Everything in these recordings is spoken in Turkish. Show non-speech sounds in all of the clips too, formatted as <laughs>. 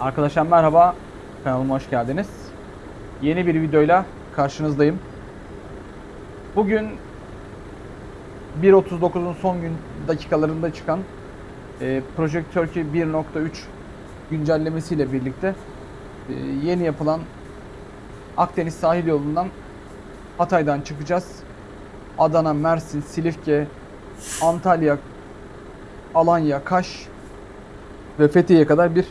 Arkadaşlar merhaba, kanalıma hoş geldiniz. Yeni bir videoyla karşınızdayım. Bugün 1.39'un son gün dakikalarında çıkan e, Project Turkey 1.3 güncellemesiyle birlikte e, yeni yapılan Akdeniz sahil yolundan Hatay'dan çıkacağız. Adana, Mersin, Silifke, Antalya, Alanya, Kaş ve Fethiye'ye kadar bir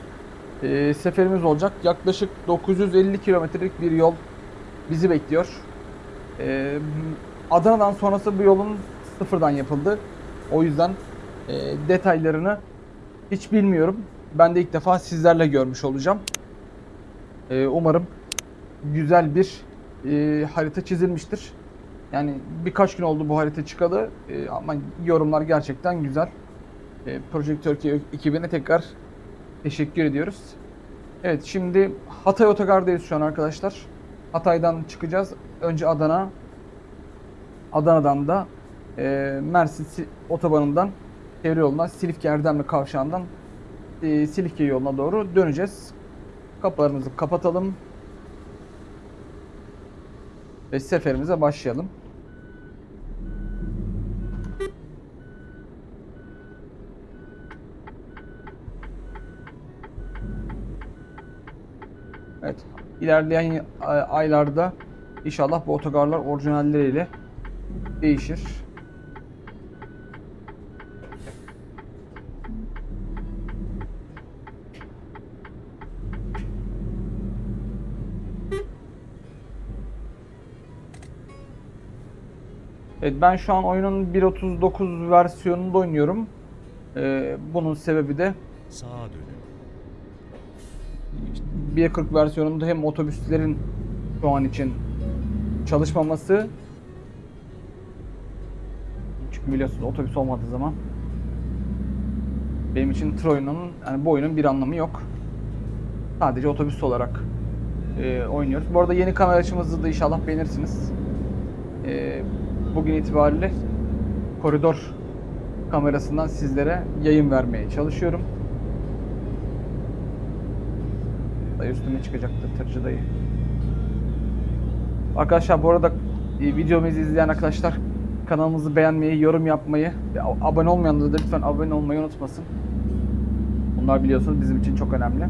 e, seferimiz olacak. Yaklaşık 950 kilometrelik bir yol bizi bekliyor. E, Adana'dan sonrası bu yolun sıfırdan yapıldı. O yüzden e, detaylarını hiç bilmiyorum. Ben de ilk defa sizlerle görmüş olacağım. E, umarım güzel bir e, harita çizilmiştir. Yani birkaç gün oldu bu harita çıkalı e, ama yorumlar gerçekten güzel. E, Project Turkey ekibine tekrar teşekkür ediyoruz. Evet şimdi Hatay Otogar'dayız şu an arkadaşlar. Hatay'dan çıkacağız. Önce Adana. Adana'dan da e, Mersin Si- otobanından çevre yoluna Silifke Erdemli kavşağından e, Silifke yoluna doğru döneceğiz. Kapılarımızı kapatalım. Ve seferimize başlayalım. Evet. ilerleyen ay- aylarda inşallah bu otogarlar orijinalleriyle değişir. Evet ben şu an oyunun 1.39 versiyonunda oynuyorum. Ee, bunun sebebi de Sağa dönün. 1.40 versiyonunda hem otobüslerin şu an için çalışmaması çünkü biliyorsunuz otobüs olmadığı zaman benim için tır oyununun yani bu oyunun bir anlamı yok. Sadece otobüs olarak e, oynuyoruz. Bu arada yeni kamera açımızı da inşallah beğenirsiniz. E, bugün itibariyle koridor kamerasından sizlere yayın vermeye çalışıyorum. Dayı üstüme çıkacaktı tırcı dayı. Arkadaşlar bu arada e, videomuzu izleyen arkadaşlar kanalımızı beğenmeyi, yorum yapmayı ve abone olmayanlar da lütfen abone olmayı unutmasın. Bunlar biliyorsunuz bizim için çok önemli.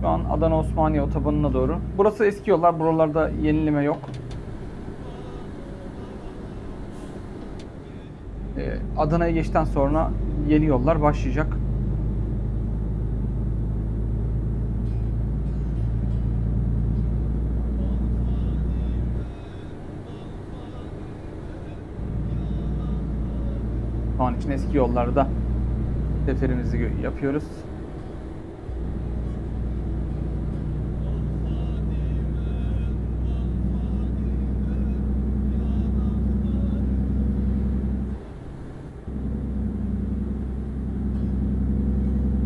Şu an Adana Osmaniye otobanına doğru. Burası eski yollar. Buralarda yenileme yok. Adana'ya geçten sonra yeni yollar başlayacak. Şu an için eski yollarda seferimizi yapıyoruz.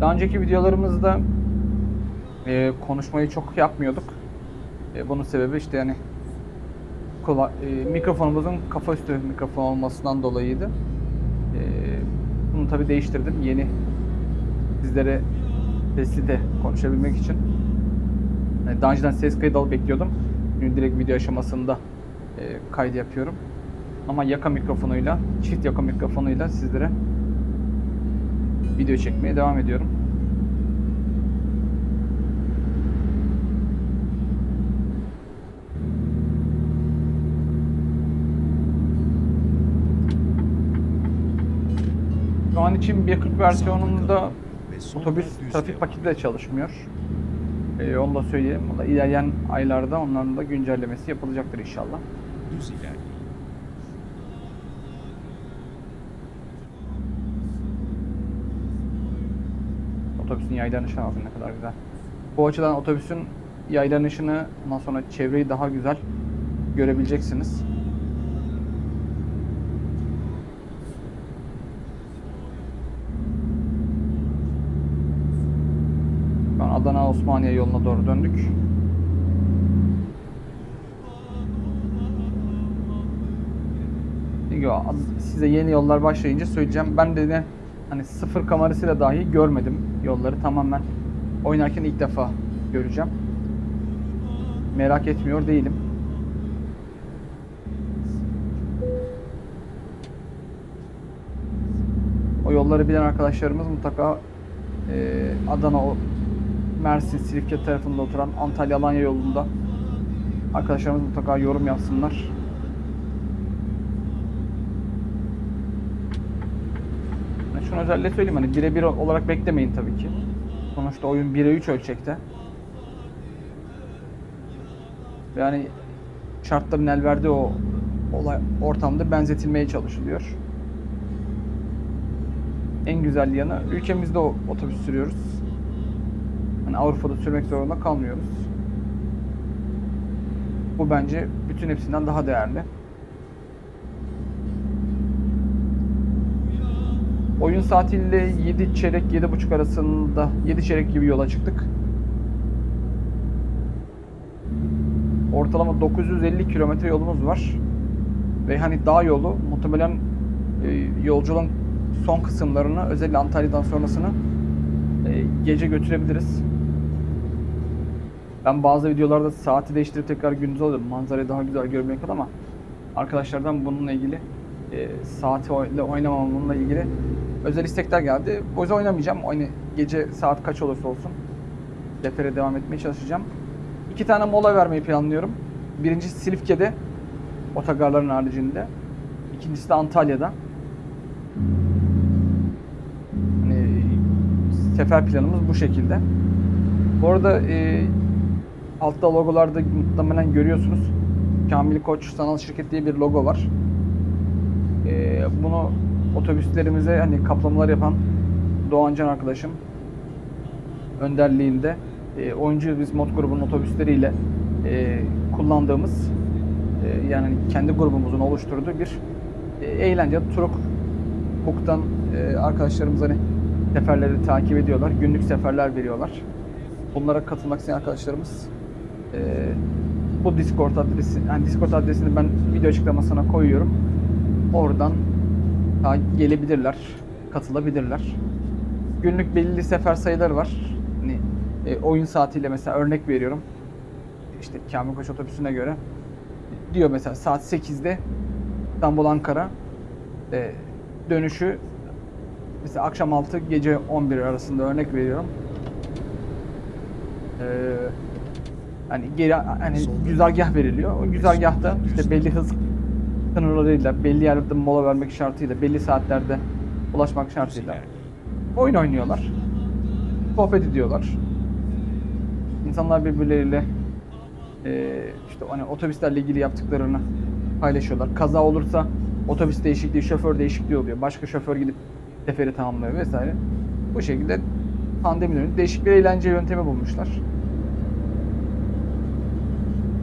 Daha önceki videolarımızda e, konuşmayı çok yapmıyorduk. E, bunun sebebi işte yani kula- e, mikrofonumuzun kafa üstü mikrofon olmasından dolayıydı. E, bunu tabi değiştirdim. Yeni sizlere sesli de konuşabilmek için. Yani daha önceden ses kaydı alıp bekliyordum. Şimdi direkt video aşamasında e, kaydı yapıyorum. Ama yaka mikrofonuyla, çift yaka mikrofonuyla sizlere video çekmeye devam ediyorum. An için 1.40 versiyonunda otobüs trafik paketi de çalışmıyor. Ee, onu da söyleyeyim. O da ilerleyen aylarda onların da güncellemesi yapılacaktır inşallah. Düz ilerleyin. Otobüsün yaydan ışığı bakın ne kadar güzel. Bu açıdan otobüsün yaydan ışını ondan sonra çevreyi daha güzel görebileceksiniz. Şu an Adana Osmaniye yoluna doğru döndük. Size yeni yollar başlayınca söyleyeceğim. Ben de ne hani sıfır kamerasıyla dahi görmedim yolları. Tamamen oynarken ilk defa göreceğim. Merak etmiyor değilim. O yolları bilen arkadaşlarımız mutlaka e, Adana, Mersin, Silifke tarafında oturan Antalya, Alanya yolunda arkadaşlarımız mutlaka yorum yapsınlar. Yani şunu özellikle söyleyeyim hani birebir olarak beklemeyin tabii ki. Sonuçta oyun 1'e 3 ölçekte. Yani şartların el verdiği o olay ortamda benzetilmeye çalışılıyor. En güzel yanı ülkemizde otobüs sürüyoruz. Hani Avrupa'da sürmek zorunda kalmıyoruz. Bu bence bütün hepsinden daha değerli. Oyun saatiyle 7 çeyrek 7.30 arasında 7 çeyrek gibi yola çıktık. Ortalama 950 kilometre yolumuz var. Ve hani dağ yolu muhtemelen e, yolculuğun son kısımlarını özellikle Antalya'dan sonrasını e, gece götürebiliriz. Ben bazı videolarda saati değiştirip tekrar gündüz alıyorum. Manzarayı daha güzel görmek adına ama arkadaşlardan bununla ilgili e, saati ile oynamamamla ilgili özel istekler geldi. O yüzden oynamayacağım. Oyna, gece saat kaç olursa olsun defere devam etmeye çalışacağım. İki tane mola vermeyi planlıyorum. Birincisi Silifke'de otogarların haricinde. İkincisi de Antalya'da. Hani sefer planımız bu şekilde. Bu arada e, altta logolarda muhtemelen görüyorsunuz. Kamil Koç Sanal Şirket diye bir logo var. E, bunu otobüslerimize hani kaplamalar yapan Doğancan arkadaşım önderliğinde e, oyuncu biz mod grubunun otobüsleriyle e, kullandığımız e, yani kendi grubumuzun oluşturduğu bir e, eğlence Turuk Book'tan e, arkadaşlarımız hani seferleri takip ediyorlar. Günlük seferler veriyorlar. Bunlara katılmak isteyen arkadaşlarımız bu Discord adresi yani Discord adresini ben video açıklamasına koyuyorum. Oradan gelebilirler, katılabilirler. Günlük belirli sefer sayıları var. Hani e, oyun saatiyle mesela örnek veriyorum. İşte Kamil Koç otobüsüne göre diyor mesela saat 8'de İstanbul Ankara e, dönüşü mesela akşam 6 gece 11 arasında örnek veriyorum. Ee, hani geri hani güzergah veriliyor. O güzergahta işte belli hız sınırlarıyla, belli yerlerde mola vermek şartıyla, belli saatlerde ulaşmak şartıyla oyun oynuyorlar. Sohbet ediyorlar. İnsanlar birbirleriyle e, işte hani otobüslerle ilgili yaptıklarını paylaşıyorlar. Kaza olursa otobüs değişikliği, şoför değişikliği oluyor. Başka şoför gidip seferi tamamlıyor vesaire. Bu şekilde pandemi dönemi değişik bir eğlence yöntemi bulmuşlar.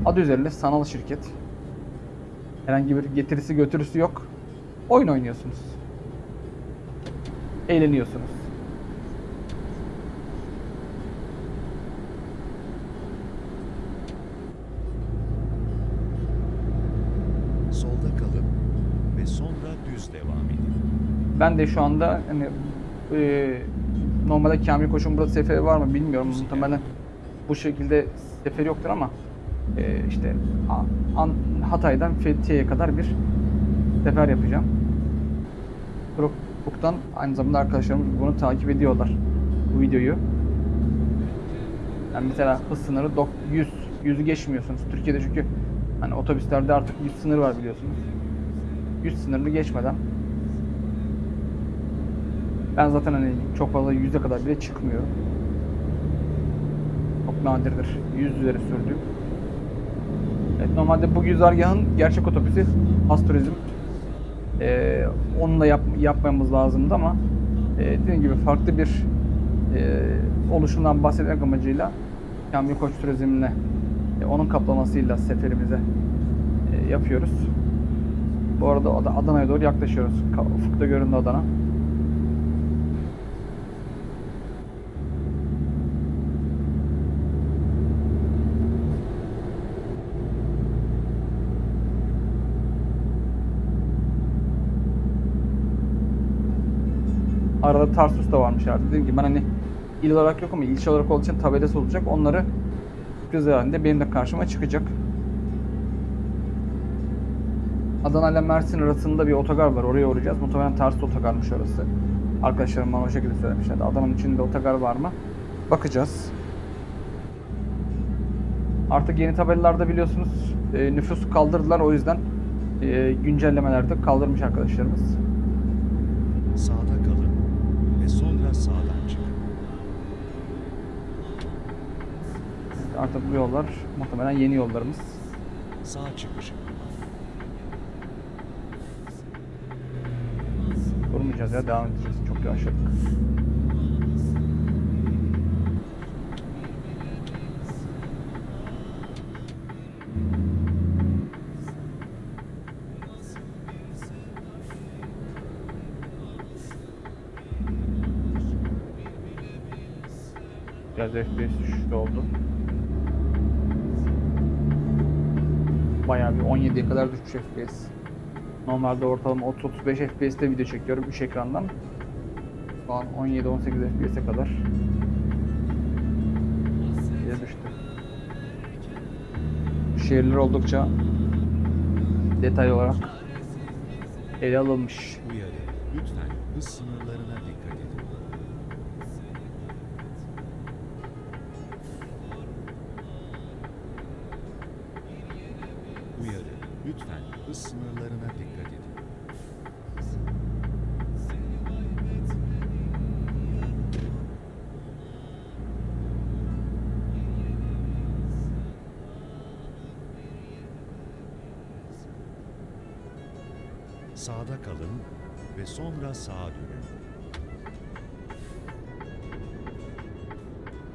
Adı üzerinde sanal şirket. Herhangi bir getirisi götürüsü yok. Oyun oynuyorsunuz. Eğleniyorsunuz. Solda kalın ve sonra düz devam edin. Ben de şu anda hani e, normalde Kamil Koç'un burada seferi var mı bilmiyorum. Muhtemelen bu şekilde seferi yoktur ama e, işte An- Hatay'dan Fethiye'ye kadar bir sefer yapacağım. Facebook'tan aynı zamanda arkadaşlarımız bunu takip ediyorlar. Bu videoyu. Yani mesela hız sınırı dok- 100. 100'ü geçmiyorsunuz. Türkiye'de çünkü hani otobüslerde artık 100 sınır var biliyorsunuz. 100 sınırını geçmeden ben zaten hani çok fazla yüze kadar bile çıkmıyorum. Çok nadirdir. Yüz üzeri sürdüğüm. Evet, normalde bu güzergahın gerçek otobüsü Has Turizm. Ee, onunla yap, yapmamız lazımdı ama e, dediğim gibi farklı bir e, oluşumdan bahsetmek amacıyla Kamil Koç Turizm'le e, onun kaplamasıyla seferimize e, yapıyoruz. Bu arada Ad- Adana'ya doğru yaklaşıyoruz. Ufukta göründü Adana. Arada Tarsus da varmış artık. Dedim ki ben hani il olarak yok ama ilçe olarak olduğu için tabelası olacak. Onları sürpriz halinde benim de karşıma çıkacak. Adana ile Mersin arasında bir otogar var. Oraya uğrayacağız. Muhtemelen Tarsus otogarmış orası. Arkadaşlarım bana o şekilde söylemişlerdi. Adana'nın içinde otogar var mı? Bakacağız. Artık yeni tabelalarda biliyorsunuz e, nüfusu kaldırdılar. O yüzden e, güncellemelerde kaldırmış arkadaşlarımız. Sağda sonra sağdan çıkın. Artık bu yollar muhtemelen yeni yollarımız. Sağ çıkışı kullan. Durmayacağız ya devam edeceğiz. Çok yavaşladık. Biraz FPS düşüşü oldu. Bayağı bir 17'ye kadar düşmüş FPS. Normalde ortalama 30-35 FPS'te video çekiyorum 3 ekrandan. Şu an 17-18 FPS'e kadar. Diye düştü. Şehirler oldukça detay olarak ele alınmış. Uyarı. Lütfen hız sınırlarına dikkat edin. Uyarı. Lütfen hız sınırlarına dikkat edin. Sağda kalın ve sonra sağa dönün.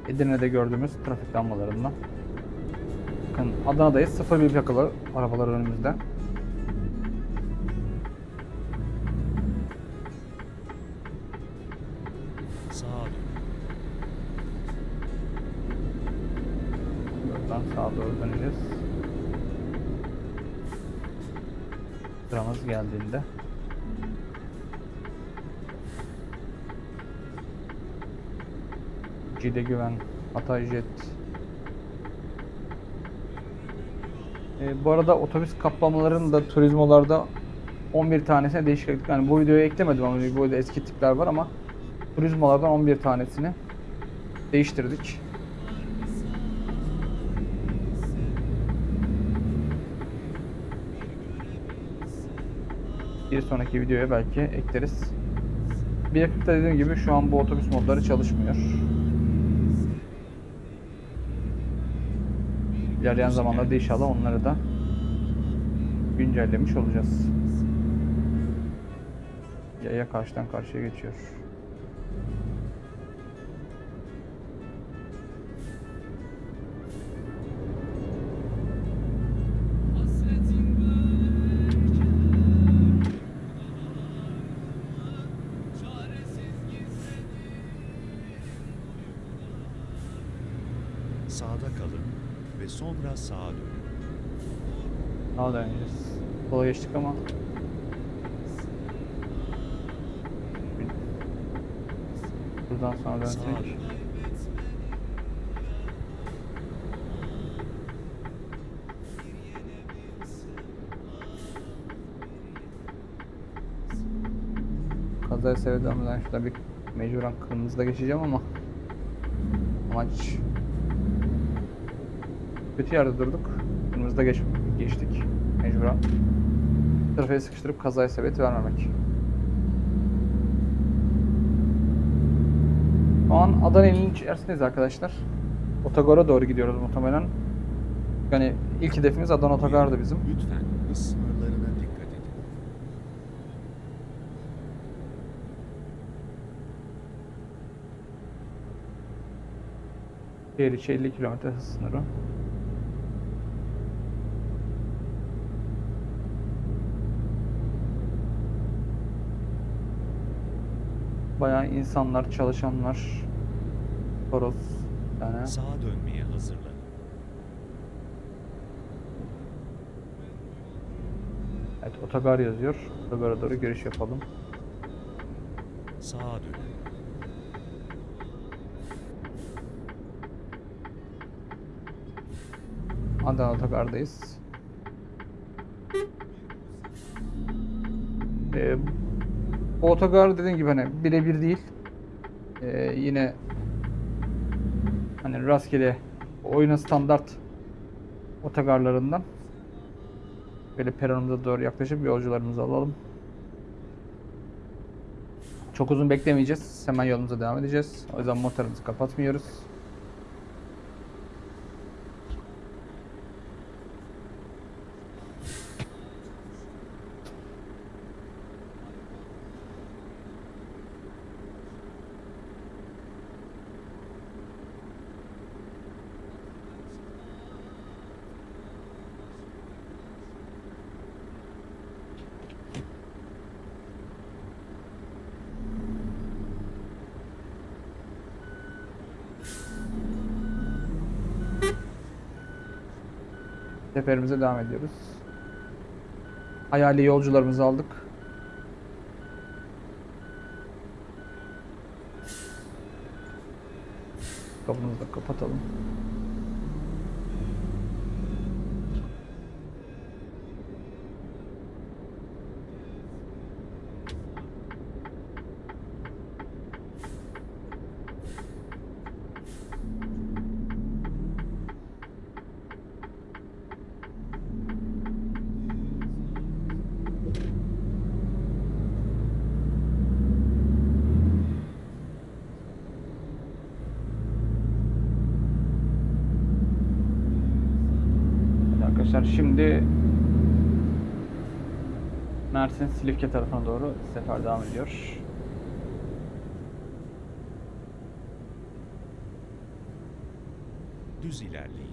Edirne'de gördüğümüz trafik lambalarından. Bakın Adana'dayız. 01 plakalı arabalar önümüzde. Geldiğinde. Cide Güven, Hatay Jet. Ee, bu arada otobüs kaplamaların da turizmolarda 11 tanesine değişiklik. Yani bu videoya eklemedim ama bu videoda eski tipler var ama turizmolardan 11 tanesini değiştirdik. Bir sonraki videoya belki ekleriz. Bir yakıtta dediğim gibi şu an bu otobüs modları çalışmıyor. İlerleyen zamanlarda inşallah onları da güncellemiş olacağız. Yaya karşıdan karşıya geçiyor. Ve sonra sağa dönün. Daha da öneceğiz. Sola geçtik ama Buradan sonra Sağa dönsek. Kazaya sevdiğimden şurada bir mecburen kırmızıda geçeceğim ama amaç kötü yerde durduk. Kırmızıda geç, geçtik mecburen. Trafiğe sıkıştırıp kazaya sebebiyet vermemek. Şu an Adana ilinin içerisindeyiz arkadaşlar. Otogara doğru gidiyoruz muhtemelen. Yani ilk hedefimiz Adana Otogar'dı bizim. Lütfen sınırlarına dikkat edin. Şehir içi 50 km hız sınırı. Bayağı insanlar, çalışanlar, Toros yani. Sağa dönmeye hazırlanın. Evet otogar yazıyor. Otogara doğru görüş yapalım. Sağa dönün. Adana Otogar'dayız. Ee, otogar dediğim gibi hani birebir değil. Ee, yine hani rastgele oyuna standart otogarlarından böyle peronumuza doğru yaklaşıp yolcularımızı alalım. Çok uzun beklemeyeceğiz. Hemen yolumuza devam edeceğiz. O yüzden motorumuzu kapatmıyoruz. Seferimize devam ediyoruz. Hayali yolcularımızı aldık. Kapımızı da kapatalım. Evet arkadaşlar şimdi Mersin Silifke tarafına doğru sefer devam ediyor. Düz ilerleyin.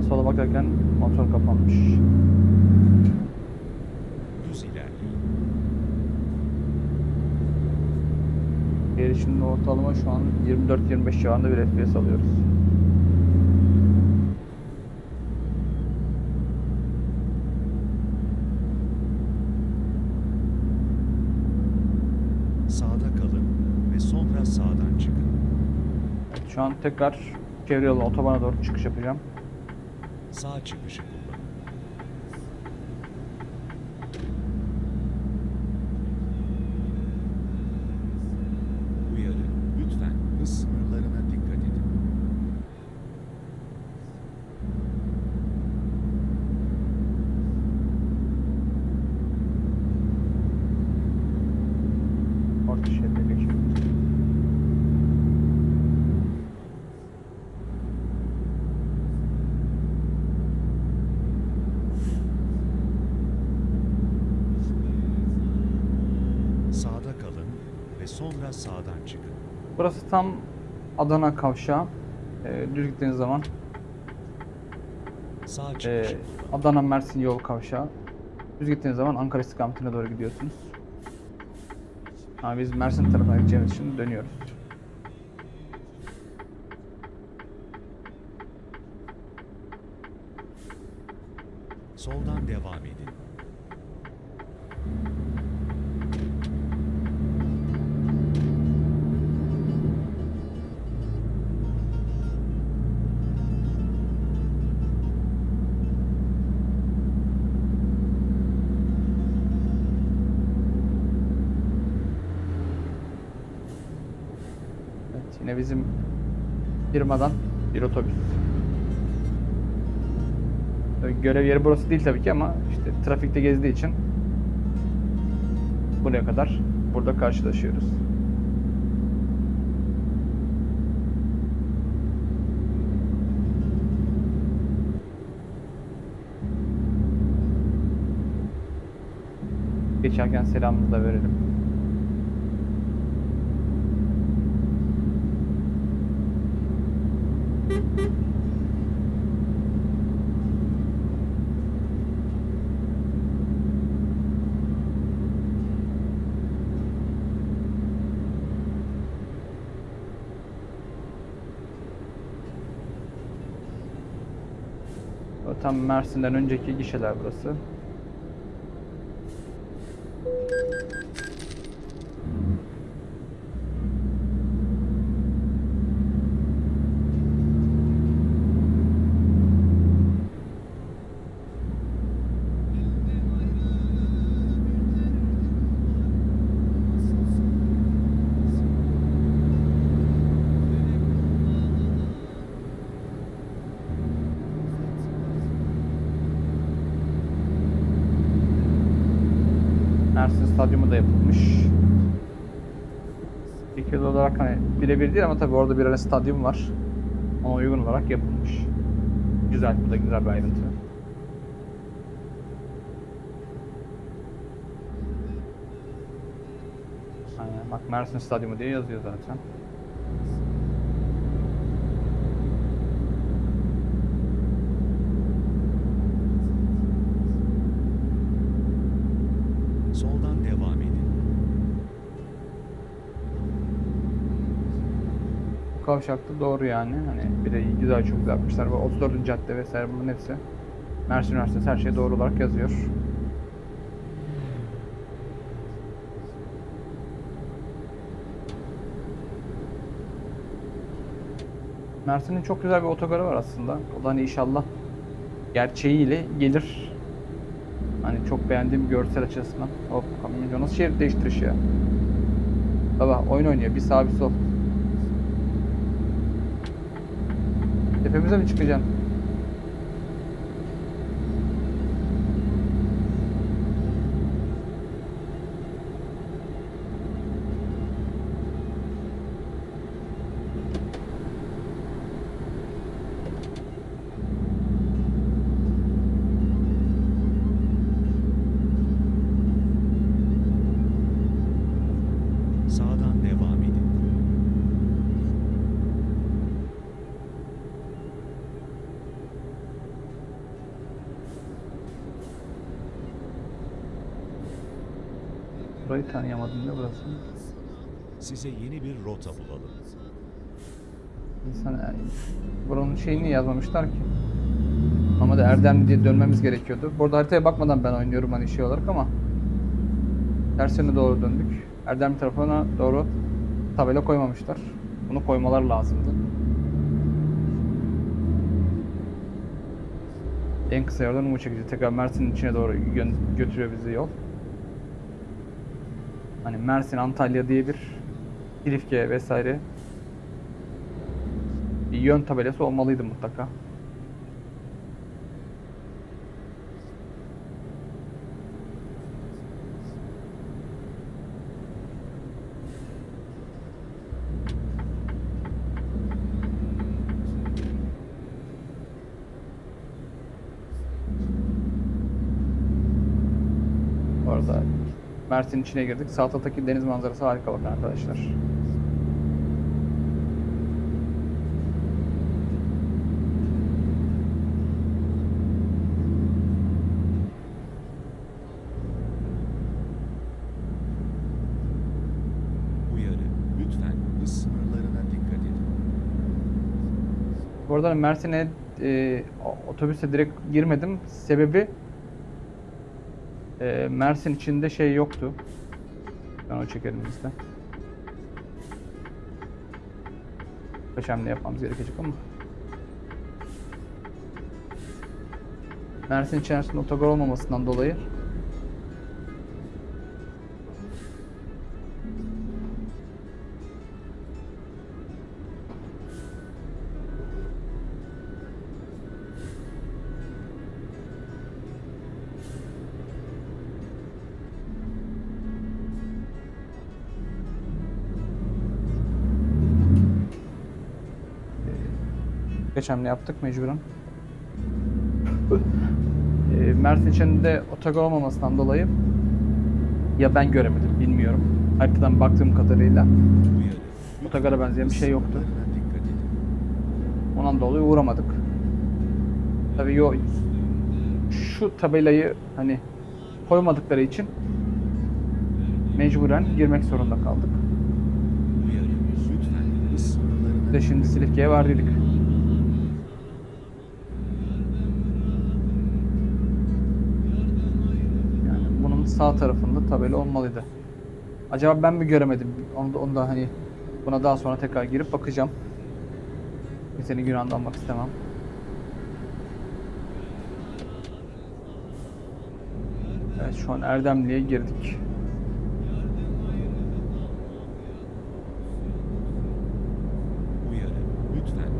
Sağa sola bakarken motor kapanmış. Erişimde ortalama şu an 24-25 civarında bir FPS alıyoruz. Sağda kalın ve sonra sağdan çıkın. Evet, şu an tekrar çevre yolu otobana doğru çıkış yapacağım. Sağ çıkışı kullanın. Uyarı. Lütfen hız sınırlarına dikkat edin. Orta şeride geçiyorum. Sağda kalın ve sonra sağdan çıkın. Burası tam Adana kavşağı. Ee, düz gittiğiniz zaman e. Adana Mersin yol kavşağı. Düz gittiğiniz zaman Ankara istikametine doğru gidiyorsunuz. Ama biz Mersin tarafına gideceğimiz için dönüyoruz. Soldan devam edin. Bizim firmadan bir otobüs. Görev yeri burası değil tabii ki ama işte trafikte gezdiği için buraya kadar burada karşılaşıyoruz. Geçerken selamımızı da verelim. Tam Mersin'den önceki gişeler burası. Mersin Stadyumu da yapılmış. Fikir olarak hani birebir değil ama tabii orada bir stadyum var. Ona uygun olarak yapılmış. Güzel, bu da güzel bir ayrıntı. Bak Mersin Stadyumu diye yazıyor zaten. Soldan devam edin. Bu kavşakta doğru yani. Hani bir de güzel çok güzel yapmışlar. Bu 34. cadde vesaire bunların hepsi. Mersin Üniversitesi her şey doğru olarak yazıyor. Mersin'in çok güzel bir otogarı var aslında. O da hani inşallah gerçeğiyle gelir. Hani çok beğendiğim görsel açısından. Hop kamyoncu nasıl şerit değiştiriş ya. Baba oyun oynuyor. Bir sağ bir sol. Tepemize mi çıkacaksın? Sağdan devam edin. Burayı tanıyamadım ne burası? Size yeni bir rota bulalım. İnsan yani buranın şeyini yazmamışlar ki. Ama da Erdemli diye dönmemiz gerekiyordu. Burada haritaya bakmadan ben oynuyorum hani şey olarak ama ters yöne doğru döndük. Erdemli tarafına doğru tabela koymamışlar. Bunu koymalar lazımdı. En kısa yoldan Umu çekici. Tekrar Mersin'in içine doğru gö- götürüyor bizi yol. Hani Mersin, Antalya diye bir Silifke vesaire bir yön tabelası olmalıydı mutlaka. Orada Mersin içine girdik. Sağ taraftaki deniz manzarası harika bakın arkadaşlar. Bu arada Mersin'e e, otobüse direkt girmedim. Sebebi e, Mersin içinde şey yoktu. Ben o çekerim bizde. Kaç hamle yapmamız gerekecek ama. Mersin içerisinde otogar olmamasından dolayı Kaç hamle yaptık mecburen. E, Mersin içinde otogar olmamasından dolayı ya ben göremedim bilmiyorum. Haritadan baktığım kadarıyla. Otogara benzeyen bir şey yoktu. ondan dolayı uğramadık. Tabii yo şu tabelayı hani koymadıkları için mecburen girmek zorunda kaldık. De şimdi Silifke'ye vardıydık. Sağ tarafında tabela olmalıydı. Acaba ben mi göremedim? Onu da, onu da hani buna daha sonra tekrar girip bakacağım. Senin günahını almak istemem. Evet şu an Erdemli'ye girdik.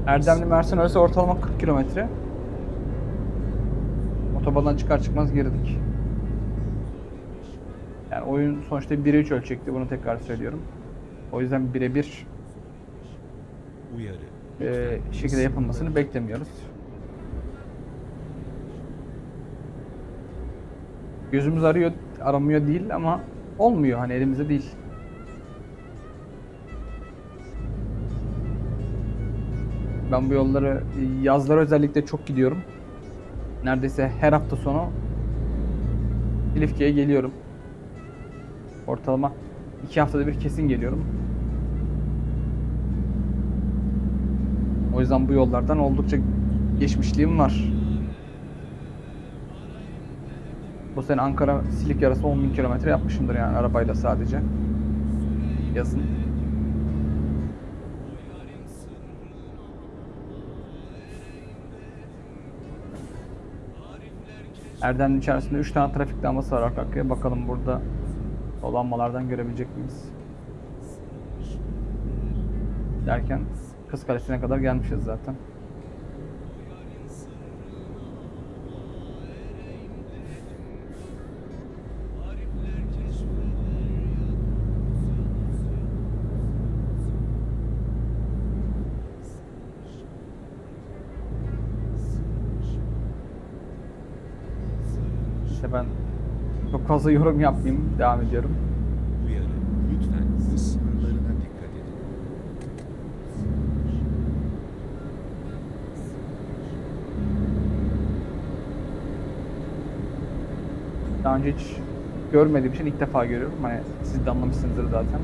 Erdemli Mersin arası ortalama 40 kilometre. Otobandan çıkar çıkmaz girdik. Yani oyun sonuçta 1'e 3 ölçekti bunu tekrar söylüyorum. O yüzden birebir e, şekilde yapılmasını beklemiyoruz. Gözümüz arıyor, aramıyor değil ama olmuyor hani elimizde değil. Ben bu yolları yazları özellikle çok gidiyorum. Neredeyse her hafta sonu Silifke'ye geliyorum. Ortalama iki haftada bir kesin geliyorum. O yüzden bu yollardan oldukça geçmişliğim var. Bu sene Ankara Silifke arası 10.000 kilometre yapmışımdır yani arabayla sadece. Yazın. Erdemli içerisinde 3 tane trafik lambası var arka arkaya. Bakalım burada o lambalardan görebilecek miyiz? Derken Kız Kalesi'ne kadar gelmişiz zaten. Çok fazla <laughs> yorum yapmayayım. Devam ediyorum. Uyarı. Lütfen hız sınırlarına dikkat edin. Daha önce hiç görmediğim için ilk defa görüyorum. Hani siz de anlamışsınızdır zaten.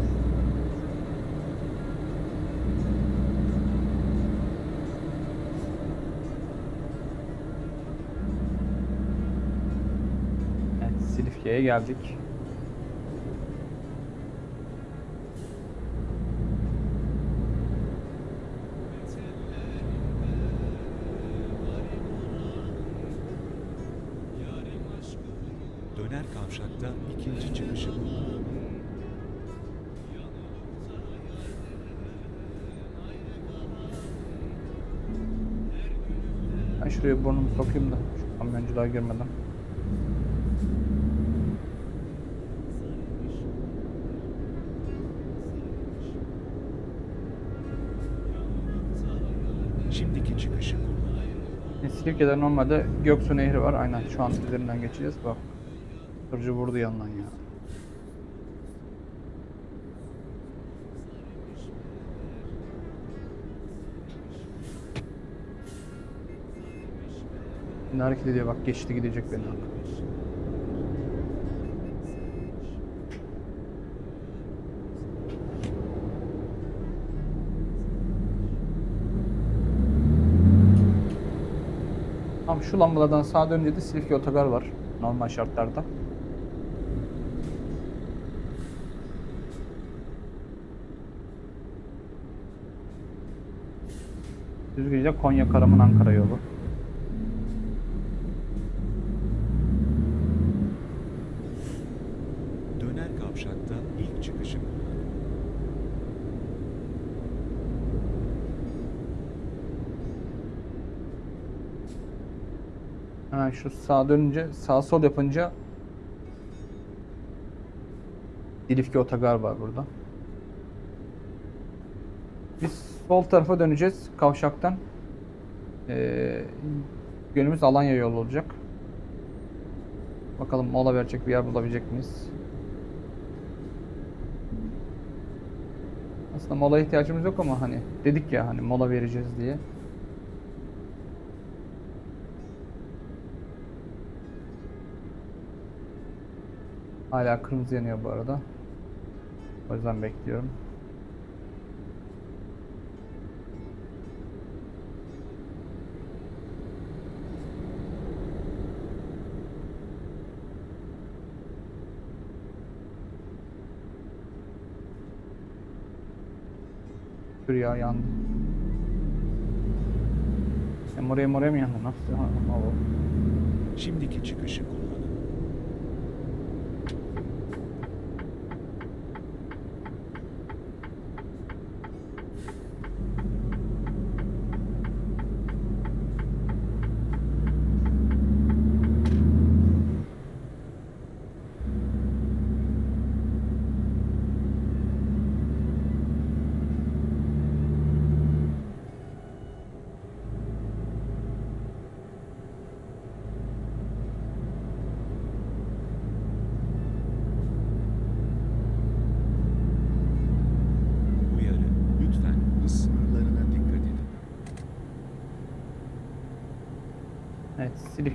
Silifke'ye geldik. Döner kavşakta ikinci çıkışı. Ben şuraya burnumu sokayım da şu kamyoncular girmeden. Şimdiki çıkışı kullanın. E, Silifke'de normalde Göksu Nehri var. Aynen şu an üzerinden geçeceğiz. Bak. Tırcı vurdu yandan ya. Şimdi hareket ediyor bak geçti gidecek beni. Tam şu lambalardan sağa dönünce de Silifke otogar var. Normal şartlarda. Düzgünce Konya Karaman Ankara yolu. Döner kavşakta ilk çıkışı kullanın. Hemen şu sağa dönünce sağ sol yapınca Silifke otogar var burada. Biz sol tarafa döneceğiz kavşaktan. Ee, yönümüz Alanya yolu olacak. Bakalım mola verecek bir yer bulabilecek miyiz? Aslında mola ihtiyacımız yok ama hani dedik ya hani mola vereceğiz diye. Hala kırmızı yanıyor bu arada. O yüzden bekliyorum. Dur ya yandı. Ya moraya moraya mı yandı? Nasıl? Ha, ha. Şimdiki çıkışı kullan.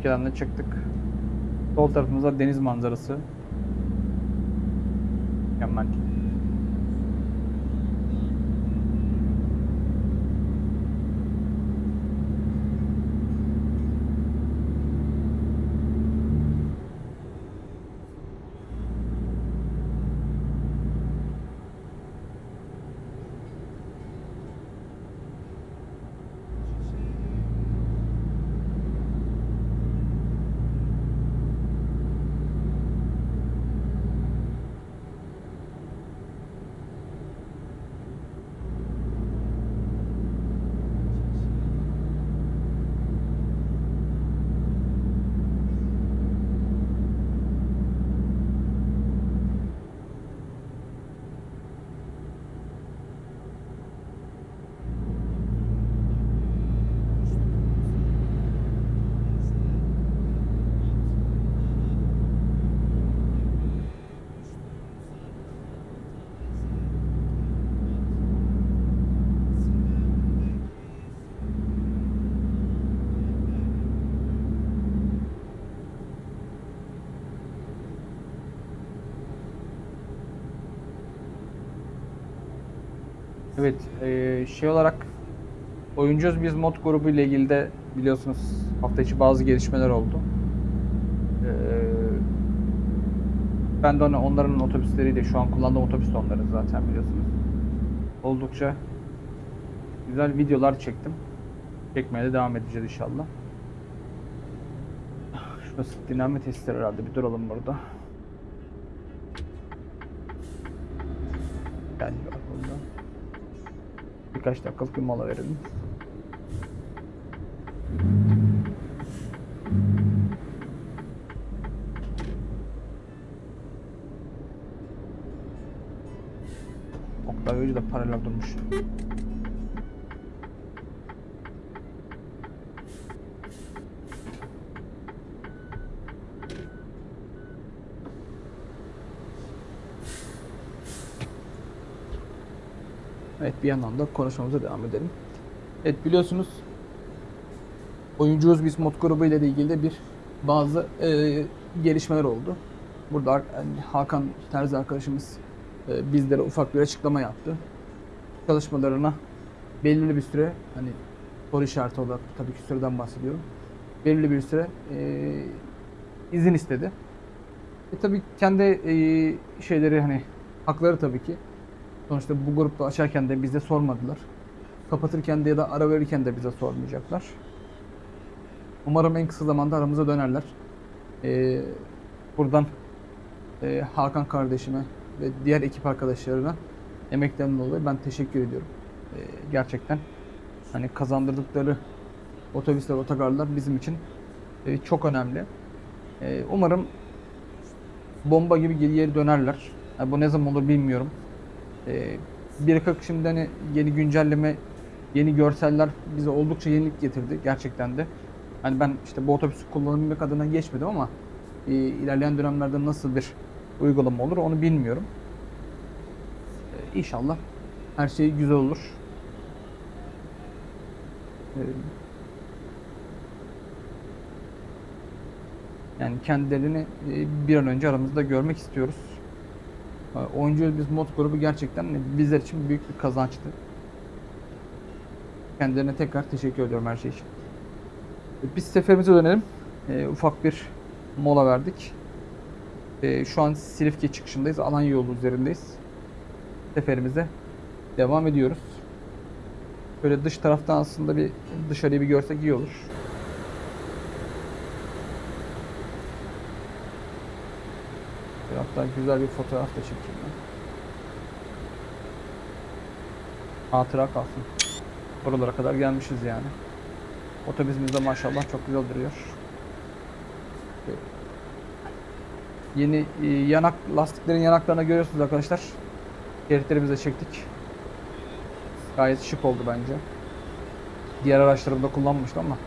Silifke'den de çıktık. Sol tarafımızda deniz manzarası. Mükemmel. Evet, eee, şey olarak oyuncuyuz biz mod grubu ile ilgili de biliyorsunuz hafta içi bazı gelişmeler oldu. Eee, ben de hani onların otobüsleriyle şu an kullandığım otobüs de onların zaten biliyorsunuz. Oldukça güzel videolar çektim. Çekmeye de devam edeceğiz inşallah. Şurası dinlenme testleri herhalde. Bir duralım burada. Gel bak burada. Birkaç dakikalık bir mola verelim. Oktay Hoca da paralel durmuş. Bir yandan da konuşmamıza devam edelim. Evet biliyorsunuz oyuncuyuz biz mod grubu ile ilgili de bir bazı e, gelişmeler oldu. Burada yani Hakan Terzi arkadaşımız e, bizlere ufak bir açıklama yaptı. Çalışmalarına belirli bir süre hani soru işareti olarak tabii ki süreden bahsediyorum. Belirli bir süre e, izin istedi. E tabii kendi e, şeyleri hani hakları tabii ki. Sonuçta bu grupta açarken de bize sormadılar. Kapatırken de ya da ara verirken de bize sormayacaklar. Umarım en kısa zamanda aramıza dönerler. Ee, buradan e, Hakan kardeşime ve diğer ekip arkadaşlarına emeklerinden dolayı ben teşekkür ediyorum. Ee, gerçekten hani kazandırdıkları otobüsler, otogarlar bizim için e, çok önemli. Ee, umarım bomba gibi geri dönerler. Ha, bu ne zaman olur bilmiyorum. Ee, bir kakı şimdi hani yeni güncelleme, yeni görseller bize oldukça yenilik getirdi gerçekten de. Hani ben işte bu otobüsü kullanabilmek adına geçmedim ama e, ilerleyen dönemlerde nasıl bir uygulama olur onu bilmiyorum. Ee, inşallah her şey güzel olur. Ee, yani kendilerini e, bir an önce aramızda görmek istiyoruz. E, Oyuncu biz mod grubu gerçekten bizler için büyük bir kazançtı. Kendilerine tekrar teşekkür ediyorum her şey için. E, Biz seferimize dönelim. E, ufak bir mola verdik. E, şu an Silifke çıkışındayız. Alanya yolu üzerindeyiz. Seferimize devam ediyoruz. Böyle dış taraftan aslında bir dışarıyı bir görsek iyi olur. Bir hatta güzel bir fotoğraf da çekeyim ben. Hatıra kalsın. Buralara kadar gelmişiz yani. Otobüsümüz de maşallah çok güzel duruyor. Yeni e, yanak lastiklerin yanaklarını görüyorsunuz arkadaşlar. Şeritlerimizi de çektik. Gayet şık oldu bence. Diğer araçlarımda kullanmıştım ama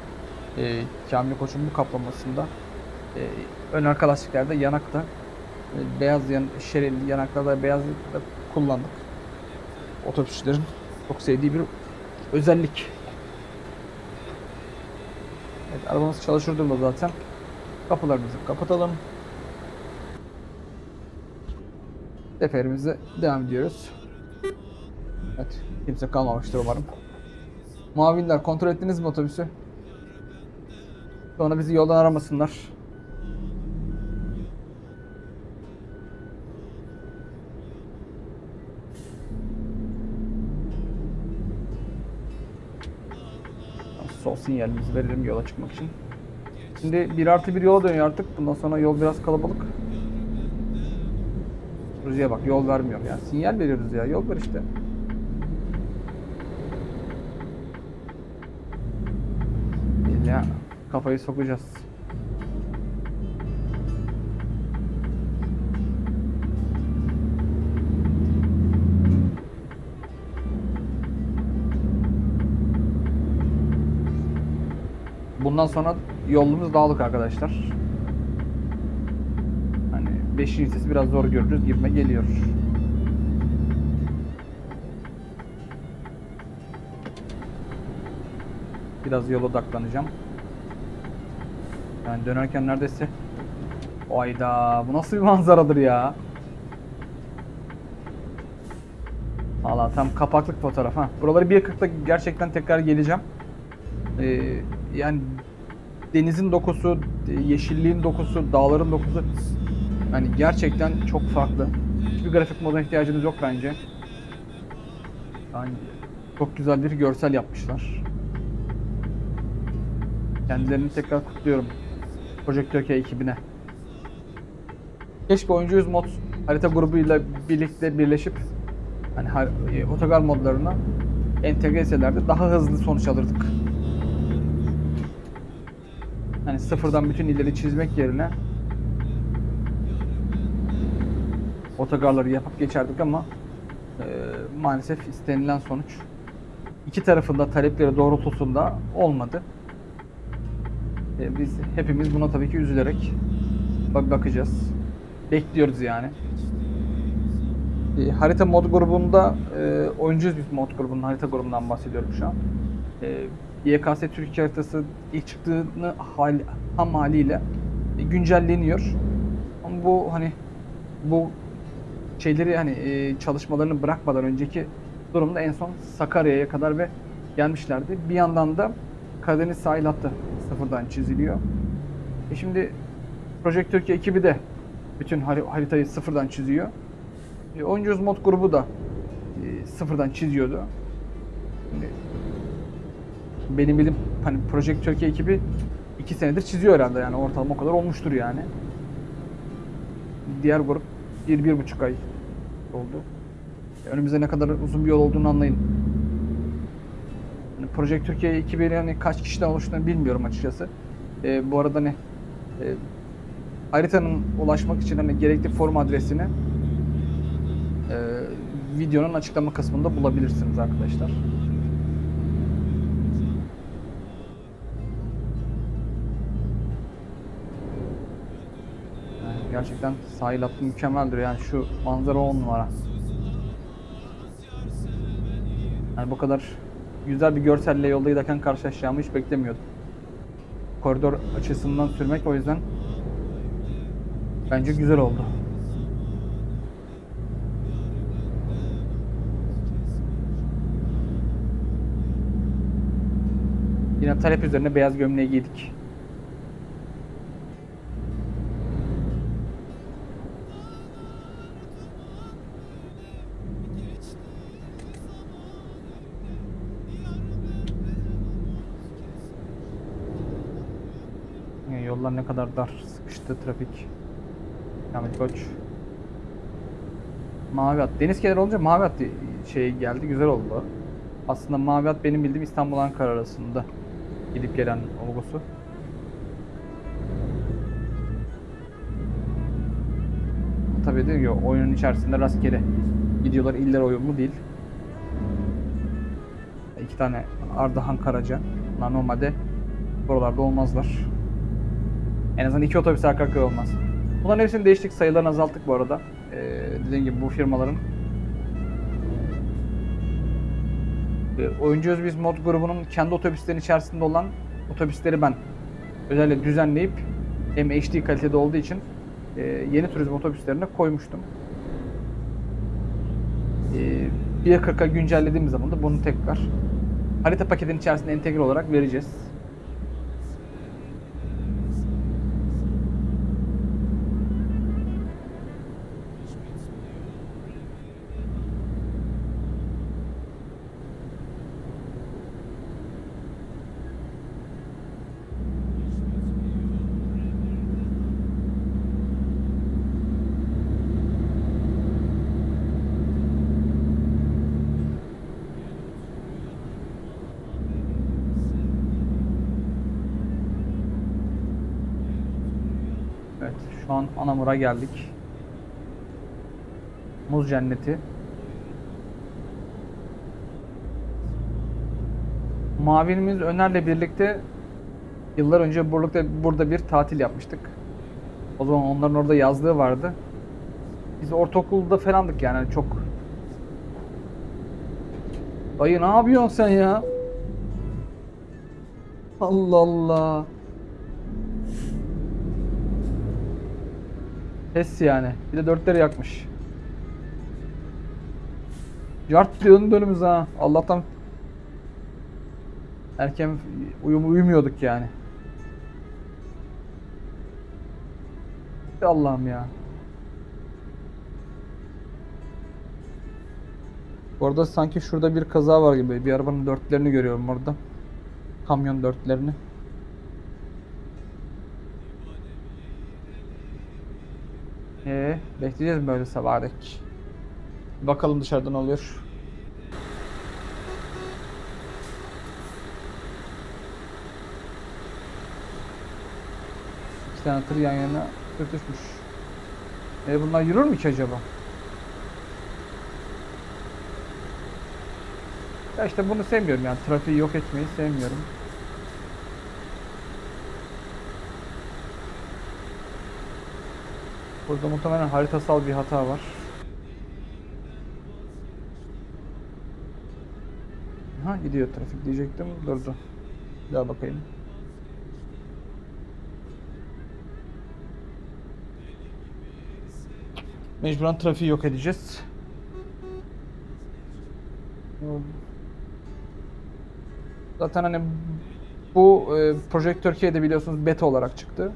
e, Kamil Koç'un bu kaplamasında e, ön arka lastiklerde yanakta beyaz yan, şeril yanaklarda beyaz da kullandık. Otobüsçülerin çok sevdiği bir özellik. Evet arabamız çalışır durumda zaten. Kapılarımızı kapatalım. Seferimize devam ediyoruz. Evet, kimse kalmamıştır umarım. Muavinler kontrol ettiniz mi otobüsü? Sonra bizi yoldan aramasınlar. Sol sinyalimizi verelim yola çıkmak için. Şimdi 1 artı 1 yola dönüyor artık. Bundan sonra yol biraz kalabalık. Rüzgar bak yol vermiyor ya. Sinyal veriyoruz ya. Yol ver işte. Ya kafayı sokacağız. Bundan sonra yolumuz dağlık arkadaşlar. Hani 5. vitesi biraz zor görürüz gibime geliyor. Biraz yola odaklanacağım. Yani dönerken neredeyse Ayda bu nasıl bir manzaradır ya? Valla tam kapaklık fotoğraf ha. Buraları 1.40'da gerçekten tekrar geleceğim. Ee, yani denizin dokusu, yeşilliğin dokusu, dağların dokusu yani gerçekten çok farklı. Hiçbir grafik moda ihtiyacınız yok bence. Yani çok güzel bir görsel yapmışlar. Kendilerini tekrar kutluyorum. Project Türkiye ekibine. Keşke oyuncu yüz mod harita grubuyla birlikte birleşip hani e, otogar modlarına entegre etselerdi daha hızlı sonuç alırdık. Hani sıfırdan bütün illeri çizmek yerine otogarları yapıp geçerdik ama e, maalesef istenilen sonuç iki tarafında talepleri doğrultusunda olmadı. E, biz hepimiz buna tabii ki üzülerek bak bakacağız. Bekliyoruz yani. E, harita mod grubunda e, oyuncuyuz biz mod grubunun harita grubundan bahsediyorum şu an. E, YKS Türkiye haritası ilk çıktığını hal, ham haliyle güncelleniyor. Ama bu hani bu şeyleri hani e, çalışmalarını bırakmadan önceki durumda en son Sakarya'ya kadar ve gelmişlerdi. Bir yandan da Karadeniz sahil hattı sıfırdan çiziliyor. E şimdi Project Türkiye ekibi de bütün hari- haritayı sıfırdan çiziyor. E, Oyuncuyuz mod grubu da e, sıfırdan çiziyordu. Şimdi benim bilim hani Project Türkiye ekibi iki senedir çiziyor herhalde yani ortalama o kadar olmuştur yani. Diğer grup bir, bir buçuk ay oldu. Önümüzde ne kadar uzun bir yol olduğunu anlayın. Hani Project Türkiye ekibi yani kaç kişiden oluştuğunu bilmiyorum açıkçası. E, bu arada ne e, haritanın ulaşmak için hani gerekli form adresini e, videonun açıklama kısmında bulabilirsiniz arkadaşlar. Gerçekten sahil hattı mükemmeldir yani şu manzara on numara. Yani bu kadar güzel bir görselle yolda giderken karşılaşacağımı hiç beklemiyordum. Koridor açısından sürmek o yüzden bence güzel oldu. Yine talep üzerine beyaz gömleği giydik. Yollar ne kadar dar, sıkıştı trafik. Kamil Koç. Mavi At. Deniz kenarı olunca Mavi At şey geldi, güzel oldu. Aslında Mavi At benim bildiğim İstanbul Ankara arasında gidip gelen olgusu. Tabii de yok, oyunun içerisinde rastgele gidiyorlar iller uyumlu değil. İki tane Ardahan Karaca. Normalde buralarda olmazlar. En azından iki otobüs arka arkaya olmaz. Bunların hepsini değiştik. Sayılarını azalttık bu arada. Ee, dediğim gibi bu firmaların e, Oyuncu Özbiz Mod grubunun kendi otobüslerin içerisinde olan otobüsleri ben özellikle düzenleyip hem HD kalitede olduğu için e, yeni turizm otobüslerine koymuştum. E, 1.40'a güncellediğimiz zaman da bunu tekrar harita paketinin içerisinde entegre olarak vereceğiz. Evet, şu an Anamur'a geldik. Muz cenneti. Mavinimiz Öner'le birlikte yıllar önce burada, burada bir tatil yapmıştık. O zaman onların orada yazlığı vardı. Biz ortaokulda falandık yani çok. Dayı ne yapıyorsun sen ya? Allah Allah. Pes yani. Bir de dörtleri yakmış. Yart diyorsun önümüz ha. Allah'tan erken uyum uyumuyorduk yani. Allah'ım ya. Bu arada sanki şurada bir kaza var gibi. Bir arabanın dörtlerini görüyorum orada. Kamyon dörtlerini. Ee, bekleyeceğiz böyle sabaha dek? Bakalım dışarıda ne oluyor. İki tane tır yan yana sürtüşmüş. E bunlar yürür mü ki acaba? Ya işte bunu sevmiyorum yani trafiği yok etmeyi sevmiyorum. Burada muhtemelen haritasal bir hata var. Ha gidiyor trafik diyecektim. Durdu. Bir daha bakayım. Mecburen trafiği yok edeceğiz. Zaten hani bu e, Project Türkiye'de biliyorsunuz beta olarak çıktı.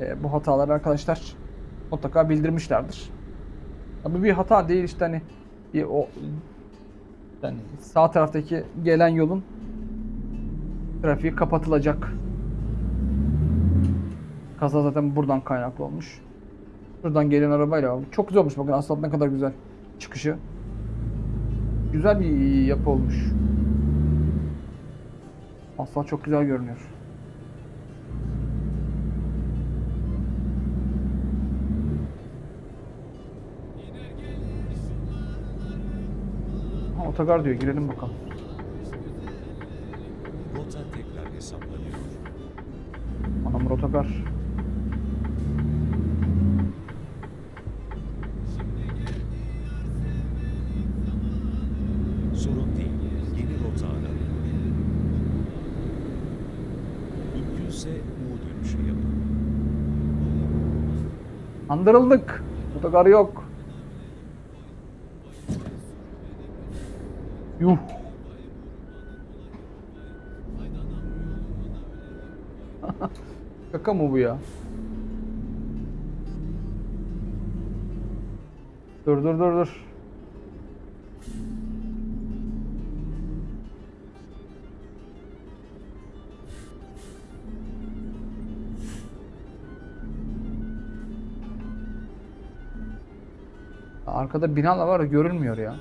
E, bu hataları arkadaşlar mutlaka bildirmişlerdir. Ama bir hata değil işte hani bir o yani sağ taraftaki gelen yolun trafiği kapatılacak. Kaza zaten buradan kaynaklı olmuş. Buradan gelen arabayla olmuş. Çok güzel olmuş bakın asfalt ne kadar güzel çıkışı. Güzel bir yapı olmuş. Asfalt çok güzel görünüyor. Otogar diyor girelim bakalım. Rota tekrar hesaplanıyor. Anamur otogar. Sorun değil. Yeni rota aranıyor. Mümkünse U dönüşü yapın. Andırıldık. Otogar yok. Mı bu ya? Dur dur dur dur. Arkada binalar var görülmüyor ya.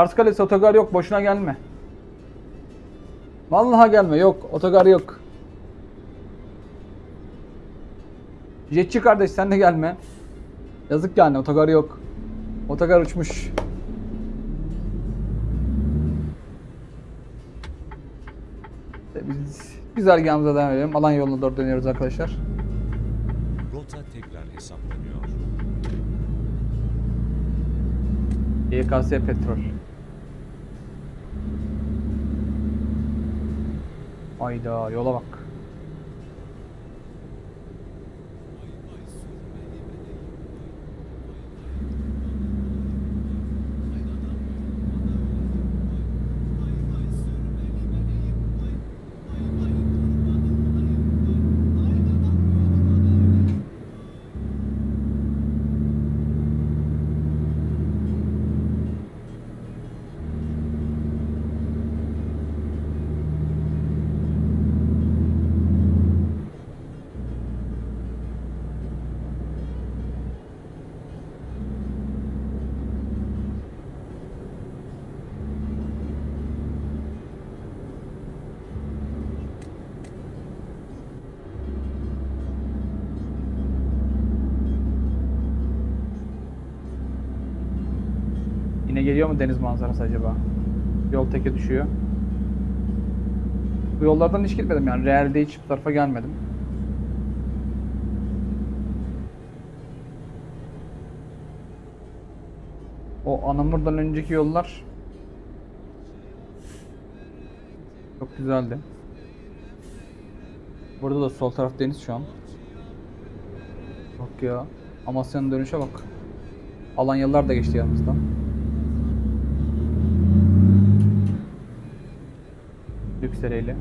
Kars Kalesi otogar yok boşuna gelme. Vallahi gelme yok otogar yok. Jetçi kardeş sen de gelme. Yazık yani otogar yok. Otogar uçmuş. İşte Biz güzergahımıza devam edelim. Alan yoluna doğru dönüyoruz arkadaşlar. Rota tekrar hesaplanıyor. YKS petrol. Hayda yola bak. Mu deniz manzarası acaba? Yol teke düşüyor. Bu yollardan hiç gitmedim yani. Realde hiç bu tarafa gelmedim. O Anamur'dan önceki yollar çok güzeldi. Burada da sol taraf deniz şu an. Bak ya. Amasya'nın dönüşe bak. Alanyalılar da geçti yanımızdan. Lüksereyle.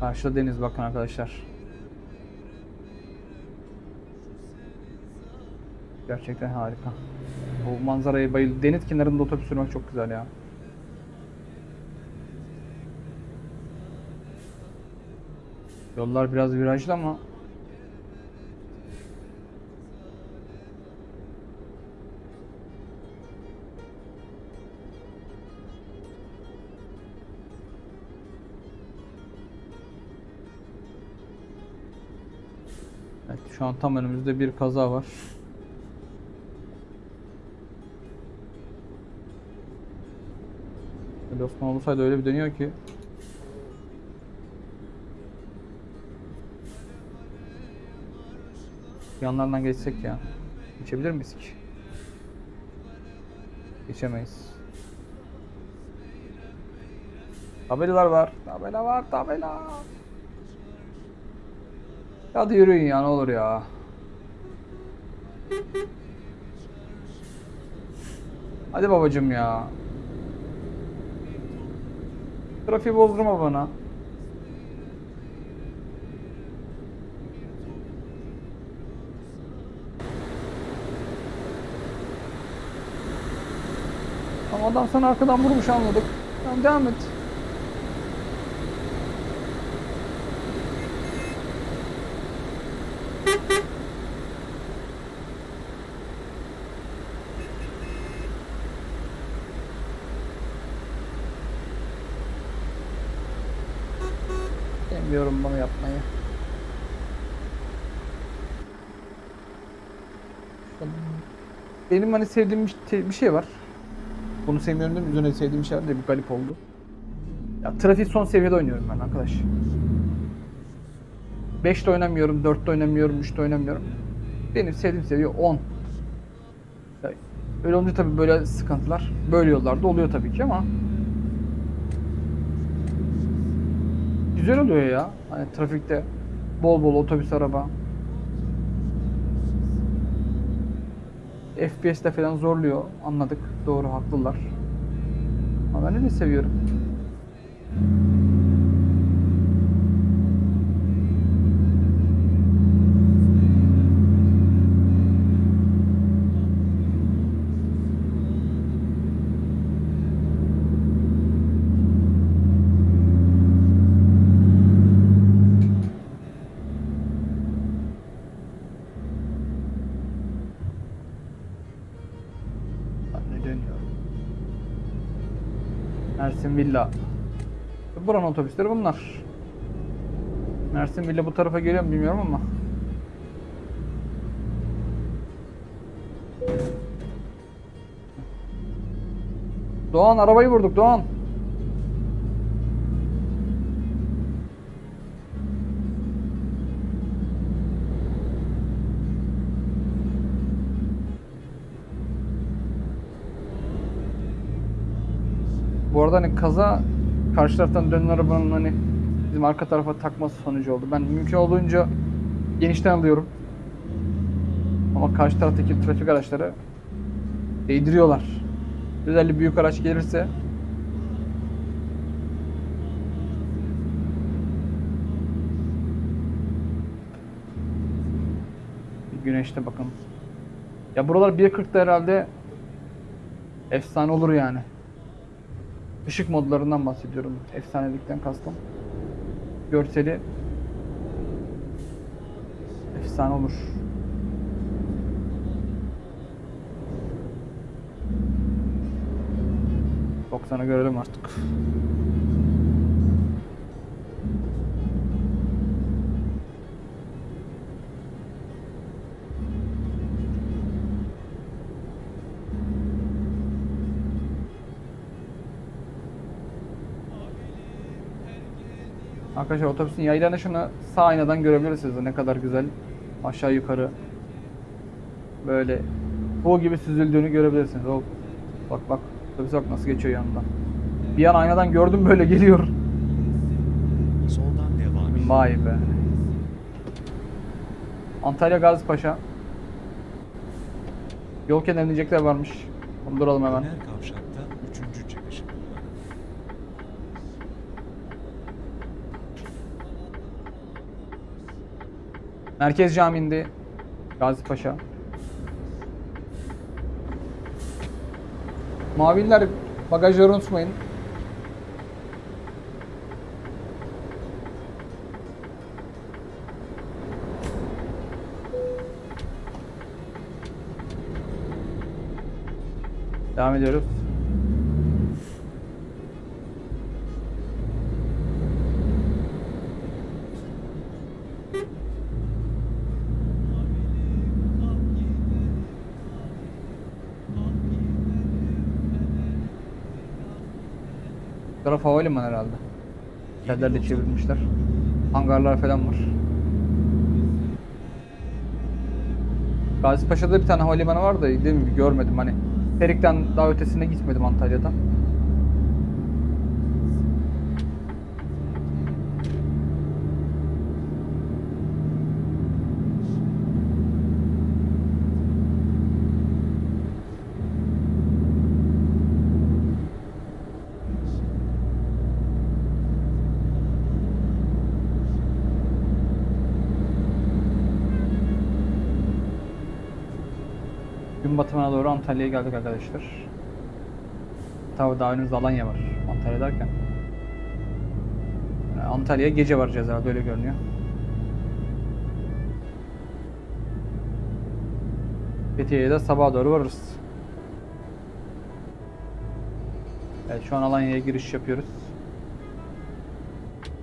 Karşıda deniz bakın arkadaşlar. Gerçekten harika. Bu manzaraya bayıldım. Deniz kenarında otobüs sürmek çok güzel ya. Yollar biraz virajlı ama şu an tam önümüzde bir kaza var. Ali Osman olsaydı öyle bir dönüyor ki. Yanlardan geçsek ya. Geçebilir miyiz ki? Geçemeyiz. Tabelalar var. Tabela var. Tabela. Hadi yürüyün ya ne olur ya. Hadi babacım ya. Trafiği bozdurma bana. Ama adam sana arkadan vurmuş anladık. Tamam devam et. Bilmiyorum bunu yapmayı. Benim hani sevdiğim bir, te- bir şey var. Bunu sevmiyorum değil mi? Üzerine sevdiğim bir şey var da bir garip oldu. Ya trafik son seviyede oynuyorum ben arkadaş. 5'te oynamıyorum, 4'te oynamıyorum, 3'te oynamıyorum. Benim sevdiğim seviye 10. Ya Öyle olunca tabii böyle sıkıntılar böyle yollarda oluyor tabii ki ama güzel oluyor ya. Hani trafikte bol bol otobüs araba. FPS'te falan zorluyor. Anladık. Doğru haklılar. Ama ben de seviyorum. Mersin Villa. Buranın otobüsleri bunlar. Mersin Villa bu tarafa geliyor mu bilmiyorum ama. Doğan arabayı vurduk Doğan. Arada hani kaza karşı taraftan dönen arabanın hani bizim arka tarafa takması sonucu oldu. Ben mümkün olduğunca genişten alıyorum. Ama karşı taraftaki trafik araçları değdiriyorlar. Özellikle büyük araç gelirse güneşte bakın. Ya buralar 1.40'da herhalde efsane olur yani. Işık modlarından bahsediyorum. Efsanelikten kastım. Görseli efsane olur. Doksanı görelim artık. Arkadaşlar otobüsün yaylanışını sağ aynadan görebilirsiniz. Ne kadar güzel aşağı yukarı böyle bu gibi süzüldüğünü görebilirsiniz. O bak bak otobüs bak nasıl geçiyor yanından. Bir an aynadan gördüm böyle geliyor. Soldan devam. Vay be. Antalya Gazipaşa. Yol kenarında inecekler varmış. Onu duralım hemen. Döner kavşakta üçüncü çıkışı kullanın. Merkez Camii'nde Gazipaşa. Maviller bagajları unutmayın. Devam ediyoruz. Havalimanı herhalde. Yerlerle çevirmişler. Hangarlar falan var. Gazipaşa'da bir tane havalimanı var da değil mi? Görmedim hani. Perik'ten daha ötesine gitmedim Antalya'dan. Batımına doğru Antalya'ya geldik arkadaşlar. Tabii daha önümüzde Alanya var. Antalya derken. Antalya'ya gece varacağız herhalde öyle görünüyor. Fethiye'ye de sabaha doğru varırız. Evet şu an Alanya'ya giriş yapıyoruz.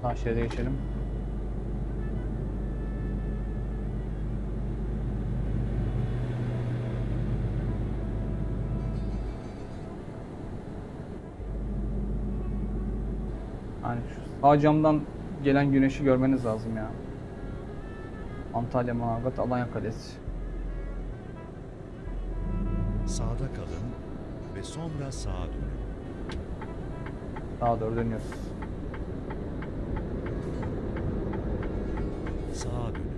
Sağ şeride geçelim. Sağ camdan gelen güneşi görmeniz lazım ya. Antalya, Manavgat, Alanya Kalesi. Sağda kalın ve sonra sağa dönün. Sağa doğru dönüyoruz. Sağa dönün.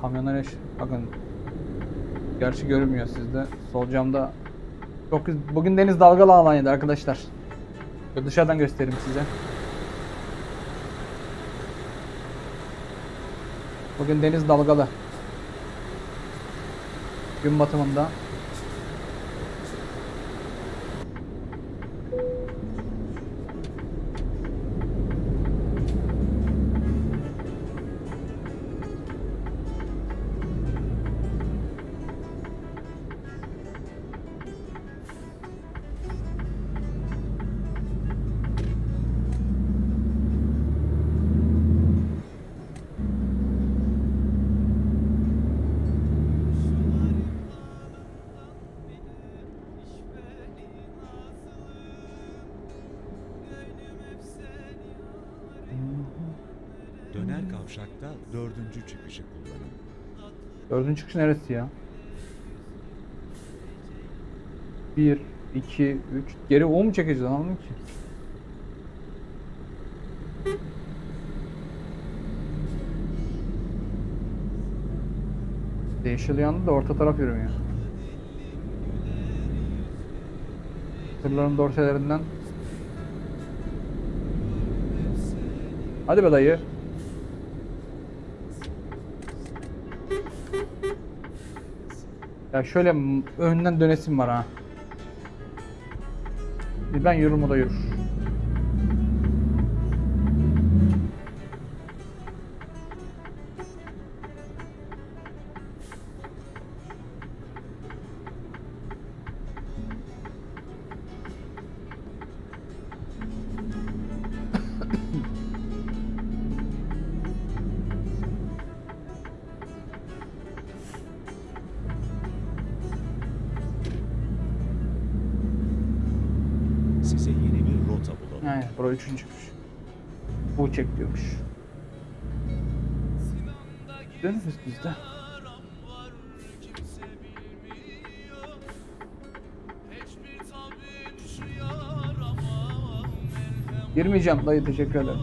Kamyonlar eş... Bakın. Gerçi görünmüyor sizde. Sol camda çok Bugün deniz dalgalı Alanya'da arkadaşlar. Dışarıdan göstereyim size. Bugün deniz dalgalı. Gün batımında. Dördüncü çıkış neresi ya? 1, 2, 3. Geri U mu çekeceğiz anlamadım ki. Değişil yandı da orta taraf yürümüyor. Tırların dorselerinden. Hadi be dayı. Ya şöyle önden dönesim var ha. Ben yürürüm o da yürür. Üçüncüymüş. Bu çek diyormuş. Dönürüz biz de. Girmeyeceğim dayı teşekkür ederim.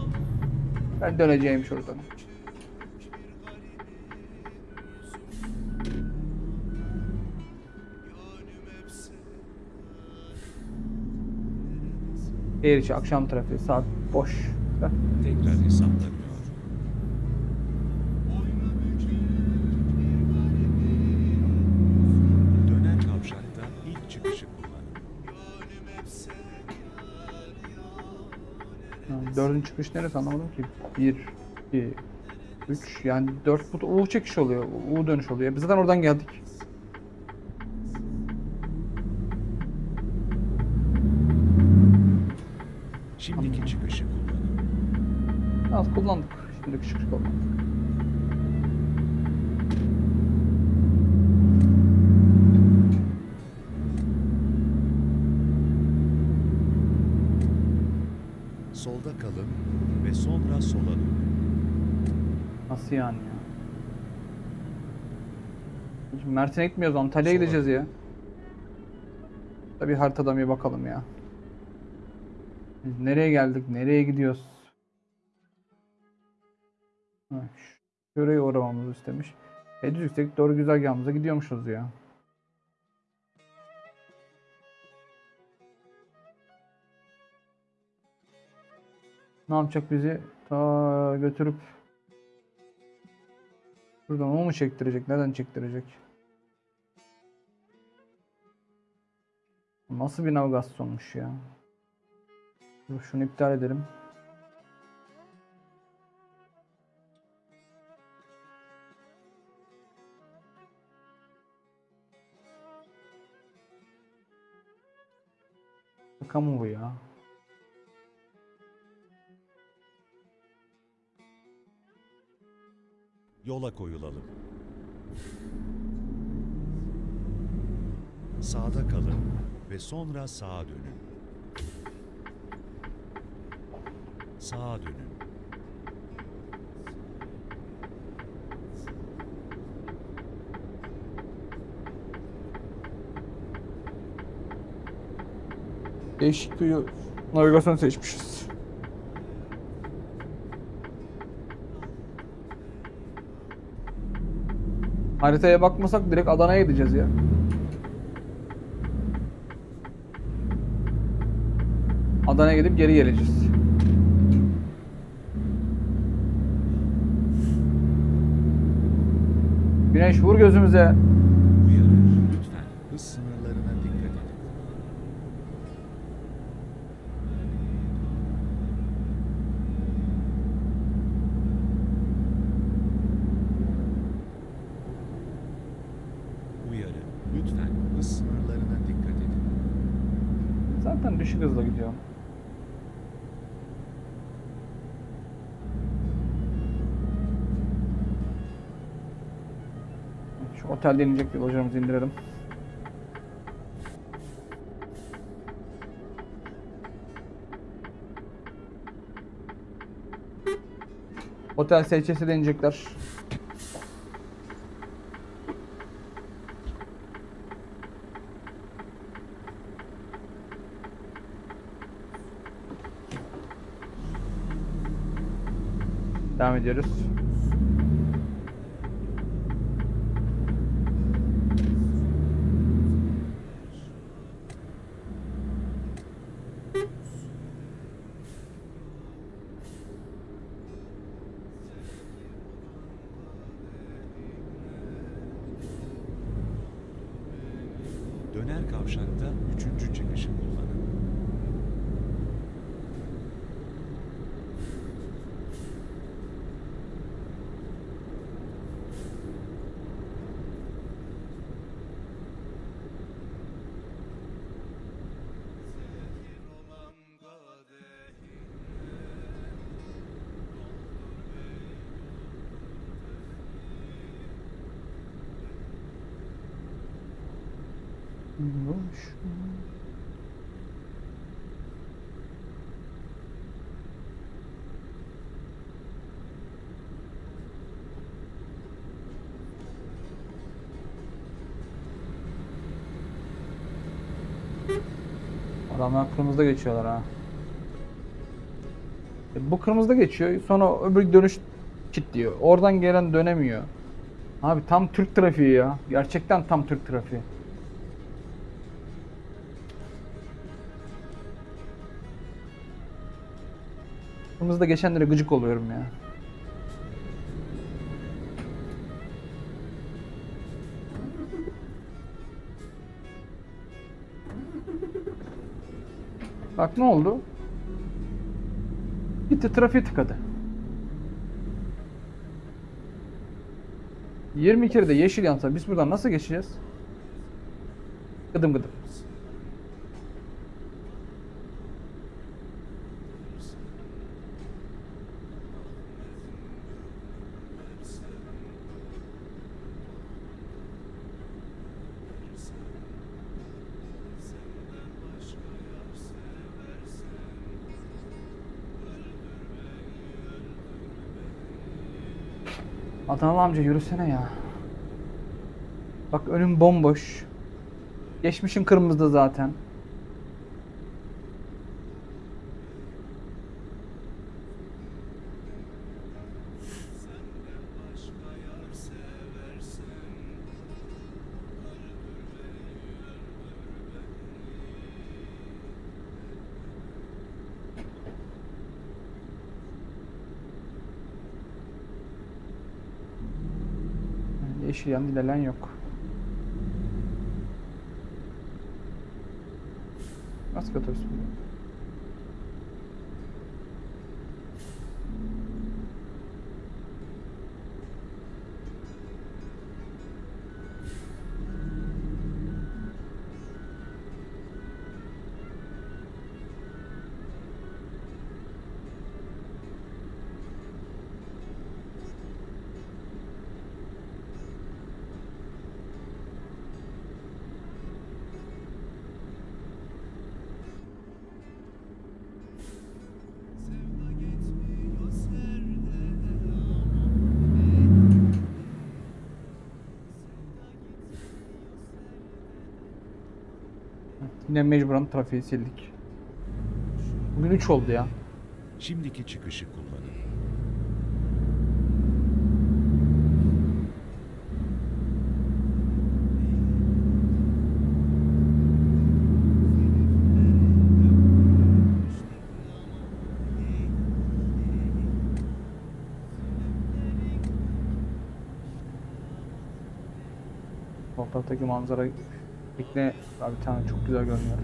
Ben döneceğim şuradan. Şehir içi akşam trafiği saat boş. Tekrar hesaplanıyor. Döner kavşakta ilk çıkışı kullanın. Ha, Dördüncü çıkış neresi anlamadım ki. Bir, iki, üç yani dört bu U çekiş oluyor. U dönüş oluyor. Biz zaten oradan geldik. Şimdiki çıkışı kullanın. Az kullandık. Şimdi çıkış kullandık. Solda kalın ve sonra sola dönün. Nasıl yani ya? Şimdi Mersin'e gitmiyoruz Antalya'ya Sola. gideceğiz ya. Tabii haritadan bir bakalım ya. Biz nereye geldik? Nereye gidiyoruz? Ha, Şuraya uğramamızı istemiş. E düz yüksek doğru güzergahımıza gidiyormuşuz ya. Ne yapacak bizi? Ta götürüp Buradan o mu çektirecek? Neden çektirecek? Nasıl bir navigasyonmuş ya? Şunu iptal edelim. Şaka bu ya? Yola koyulalım. Sağda kalın ve sonra sağa dönün. Sağa dönün. Değişik bir navigasyon seçmişiz. Haritaya bakmasak direkt Adana'ya gideceğiz ya. Adana'ya gidip geri geleceğiz. Güneş vur gözümüze. Uyarı. Lütfen hız sınırlarına dikkat edin. Uyarı. Lütfen hız sınırlarına dikkat edin. Düşük hızla gidiyor. Şu otelde inecek bir lojamızı indirelim. Otel SHS'de inecekler. Ediyoruz. Döner kavşakta üçüncü çıkışı kullanın. Boş. Adamlar kırmızıda geçiyorlar ha. E, bu kırmızıda geçiyor. Sonra öbür dönüş kilitliyor. Oradan gelen dönemiyor. Abi tam Türk trafiği ya. Gerçekten tam Türk trafiği. Kırmızıda geçenlere gıcık oluyorum ya. Bak ne oldu? Gitti trafiği tıkadı. 20 kere de yeşil yansa biz buradan nasıl geçeceğiz? Gıdım gıdım. Adanalı amca yürüsene ya. Bak önüm bomboş. Geçmişin kırmızıda zaten. Yeşil yan ilerleyen yok. Nasıl otobüs Yine mecburen trafiği sildik. Bugün 3 oldu ya. Şimdiki çıkışı kullanın. Sol taraftaki manzara tekne abi tane çok güzel görünüyor.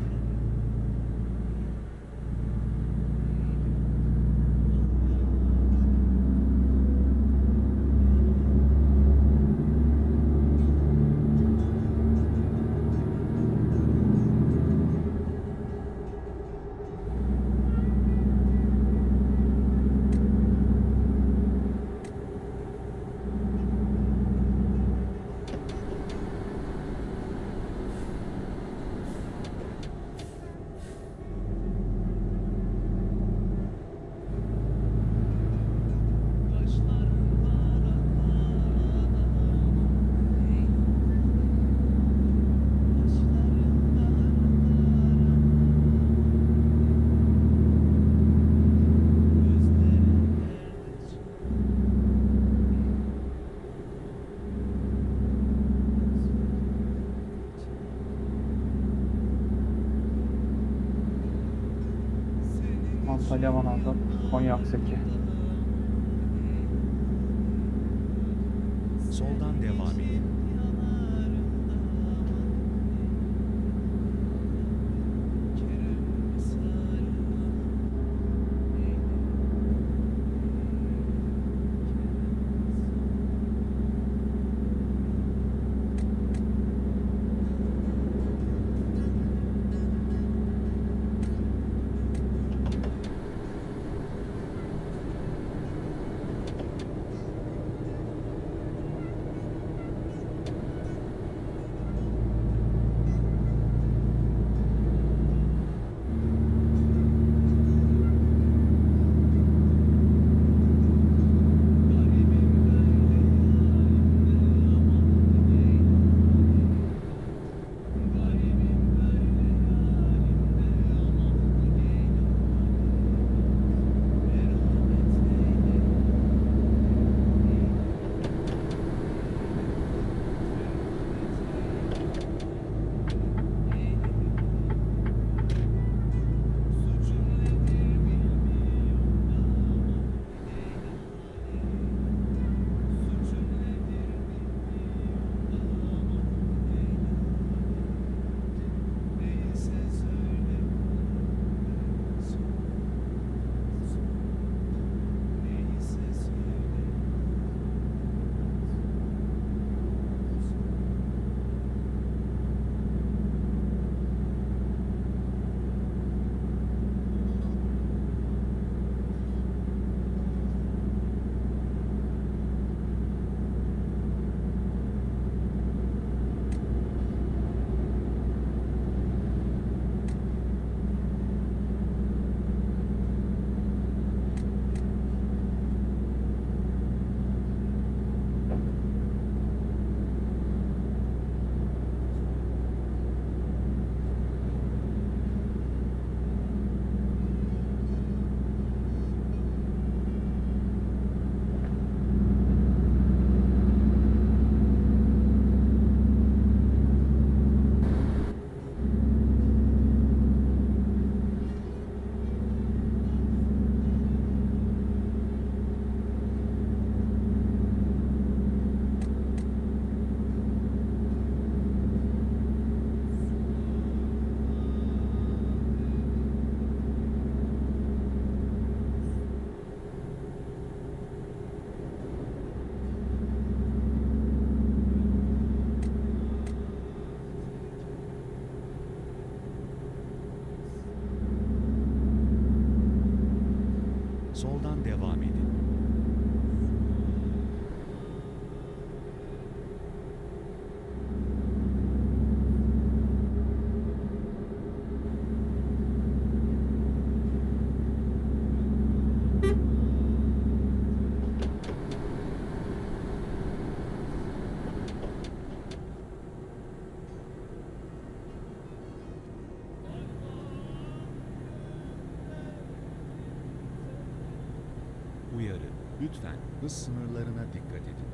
Hız sınırlarına dikkat edin.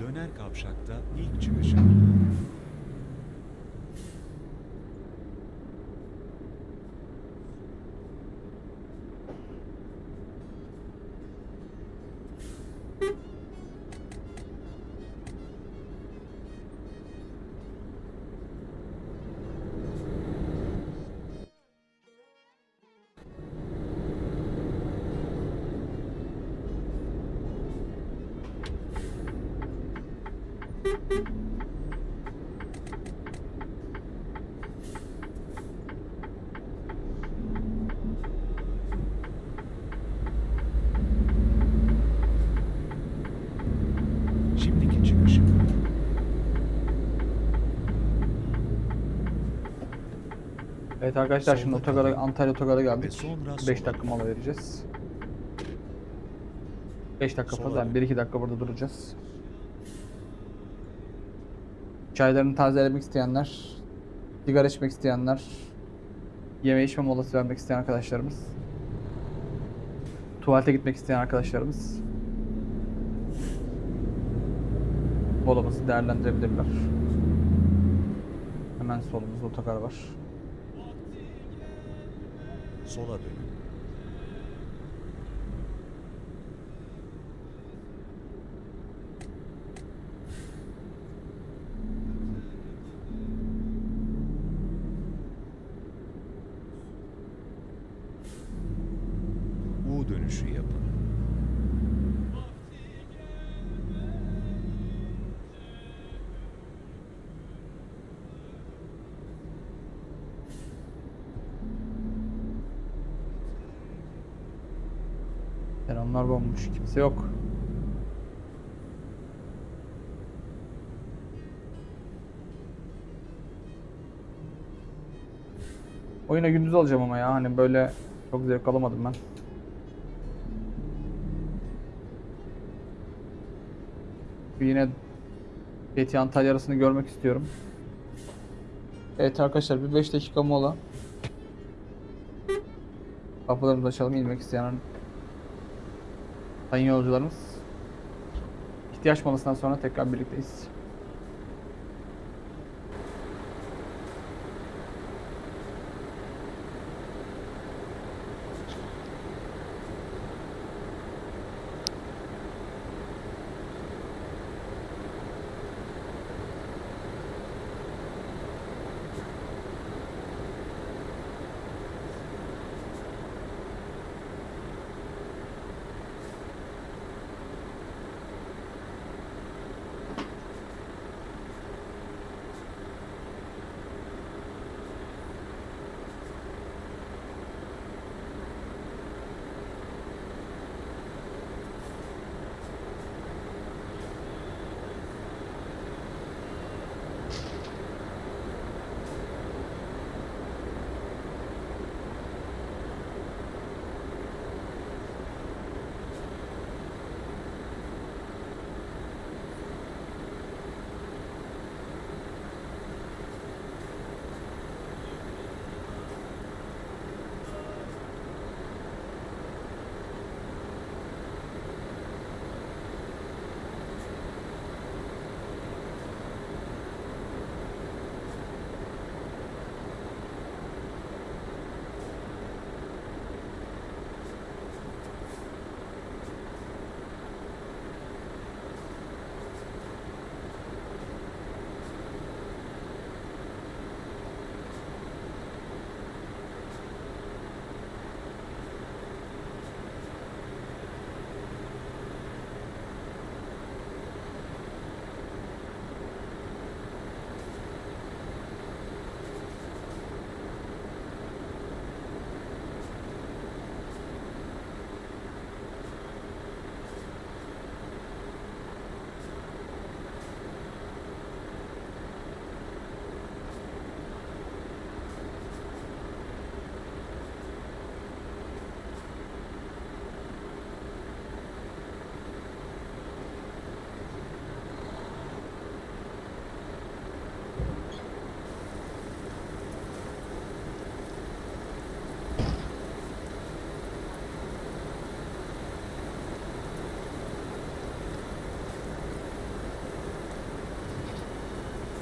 Döner kavşakta ilk çıkışın. Evet arkadaşlar şimdi otogara. Antalya otogara geldik. sonra 5 sola dakika mola vereceğiz. 5 dakika fazla yani dön. 1-2 dakika burada duracağız. Çaylarını tazelemek isteyenler, sigara içmek isteyenler, yeme içme molası vermek isteyen arkadaşlarımız, tuvalete gitmek isteyen arkadaşlarımız molamızı değerlendirebilirler. Hemen solumuzda otogar var. Sola dönün. U dönüşü yapın. Bomboş. Kimse yok. Oyuna gündüz alacağım ama ya hani böyle çok zevk alamadım ben. Yine Fethi Antalya arasını görmek istiyorum. Evet arkadaşlar bir 5 dakika mola. Kapılarımızı açalım inmek isteyen Sayın yolcularımız. ihtiyaç molasından sonra tekrar birlikteyiz.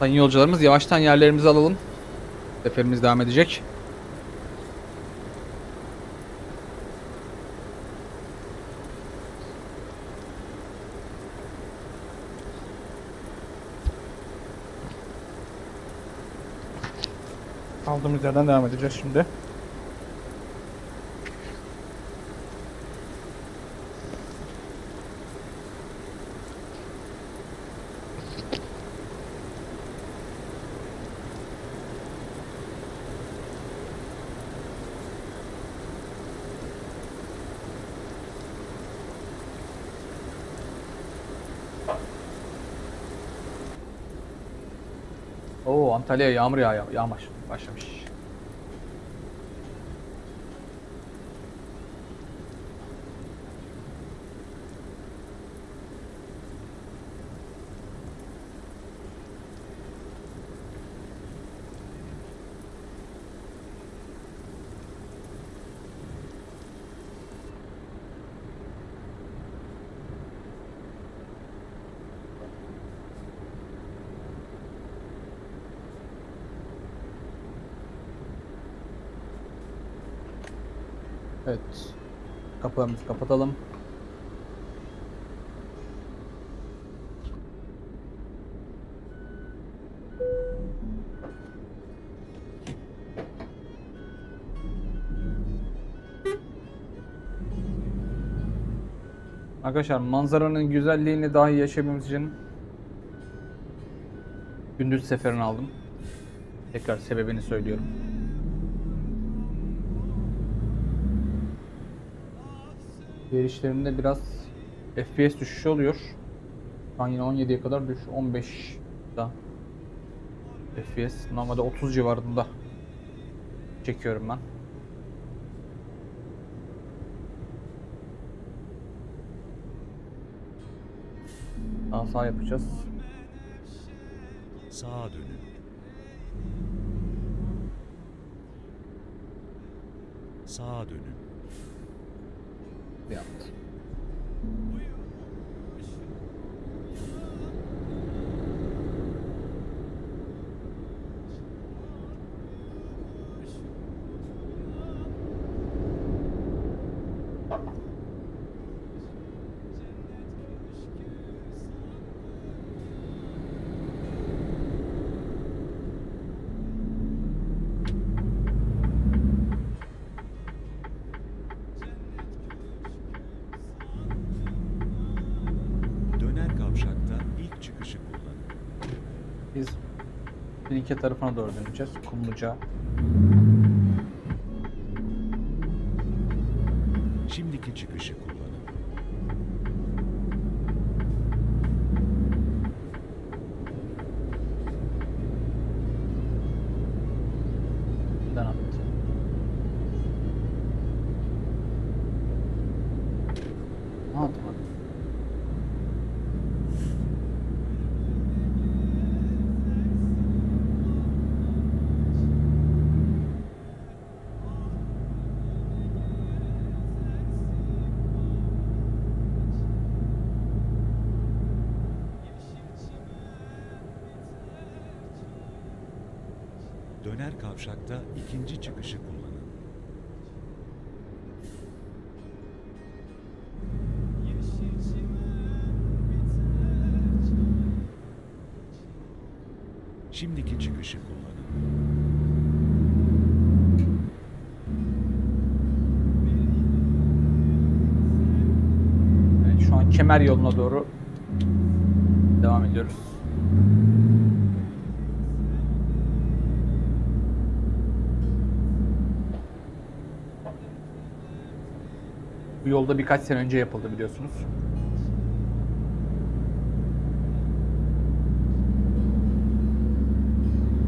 Sayın yolcularımız yavaştan yerlerimizi alalım. Seferimiz devam edecek. Kaldığımız yerden devam edeceğiz şimdi. Oo Antalya yağmur yağ yağmış başlamış. Evet. Kapılarımızı kapatalım. Arkadaşlar manzaranın güzelliğini dahi yaşamamız için gündüz seferini aldım. Tekrar sebebini söylüyorum. Diğer işlerimde biraz FPS düşüşü oluyor. Şu an yine 17'ye kadar düş 15 da FPS normalde 30 civarında çekiyorum ben. Daha sağ yapacağız. Sağa dönün. Sağa dönün. Yaptı. Döner kavşakta ilk çıkışı kullanın. Biz Finike tarafına doğru döneceğiz. Kumluca. Şimdiki çıkışı kullanın. Den attı. Ne yaptı bak? Döner kavşakta ikinci çıkışı kullanın. Şimdiki çıkışı kullanın. Evet, şu an kemer yoluna doğru devam ediyoruz. Bu yolda birkaç sene önce yapıldı biliyorsunuz.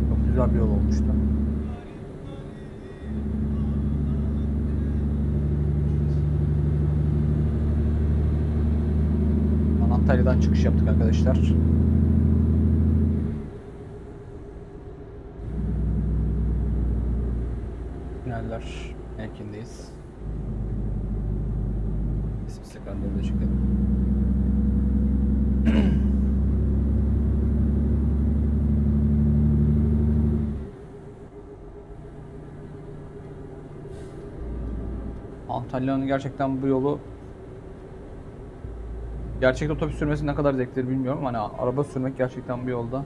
Çok güzel bir yol olmuştu. Antalya'dan çıkış yaptık arkadaşlar. Tüneller mevkindeyiz. İsim seferleri de çekelim. Antalya'nın gerçekten bu yolu gerçek otobüs sürmesi ne kadar zevklidir bilmiyorum. Hani araba sürmek gerçekten bu yolda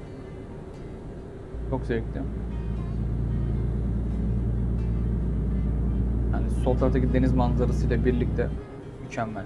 çok zevkli. Yani sol taraftaki deniz manzarasıyla birlikte mükemmel.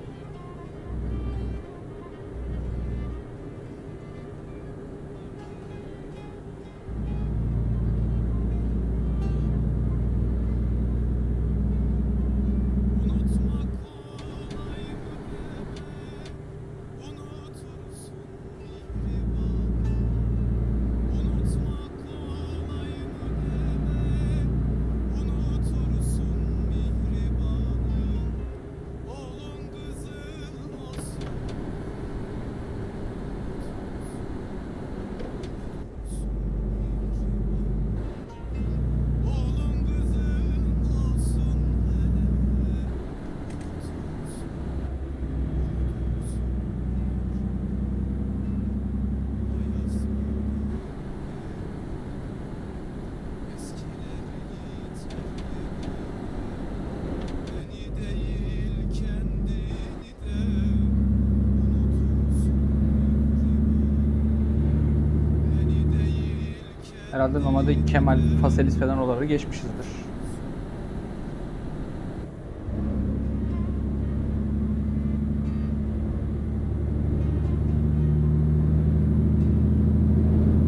Herhalde normalde Kemal, Faselis falan oraları geçmişizdir.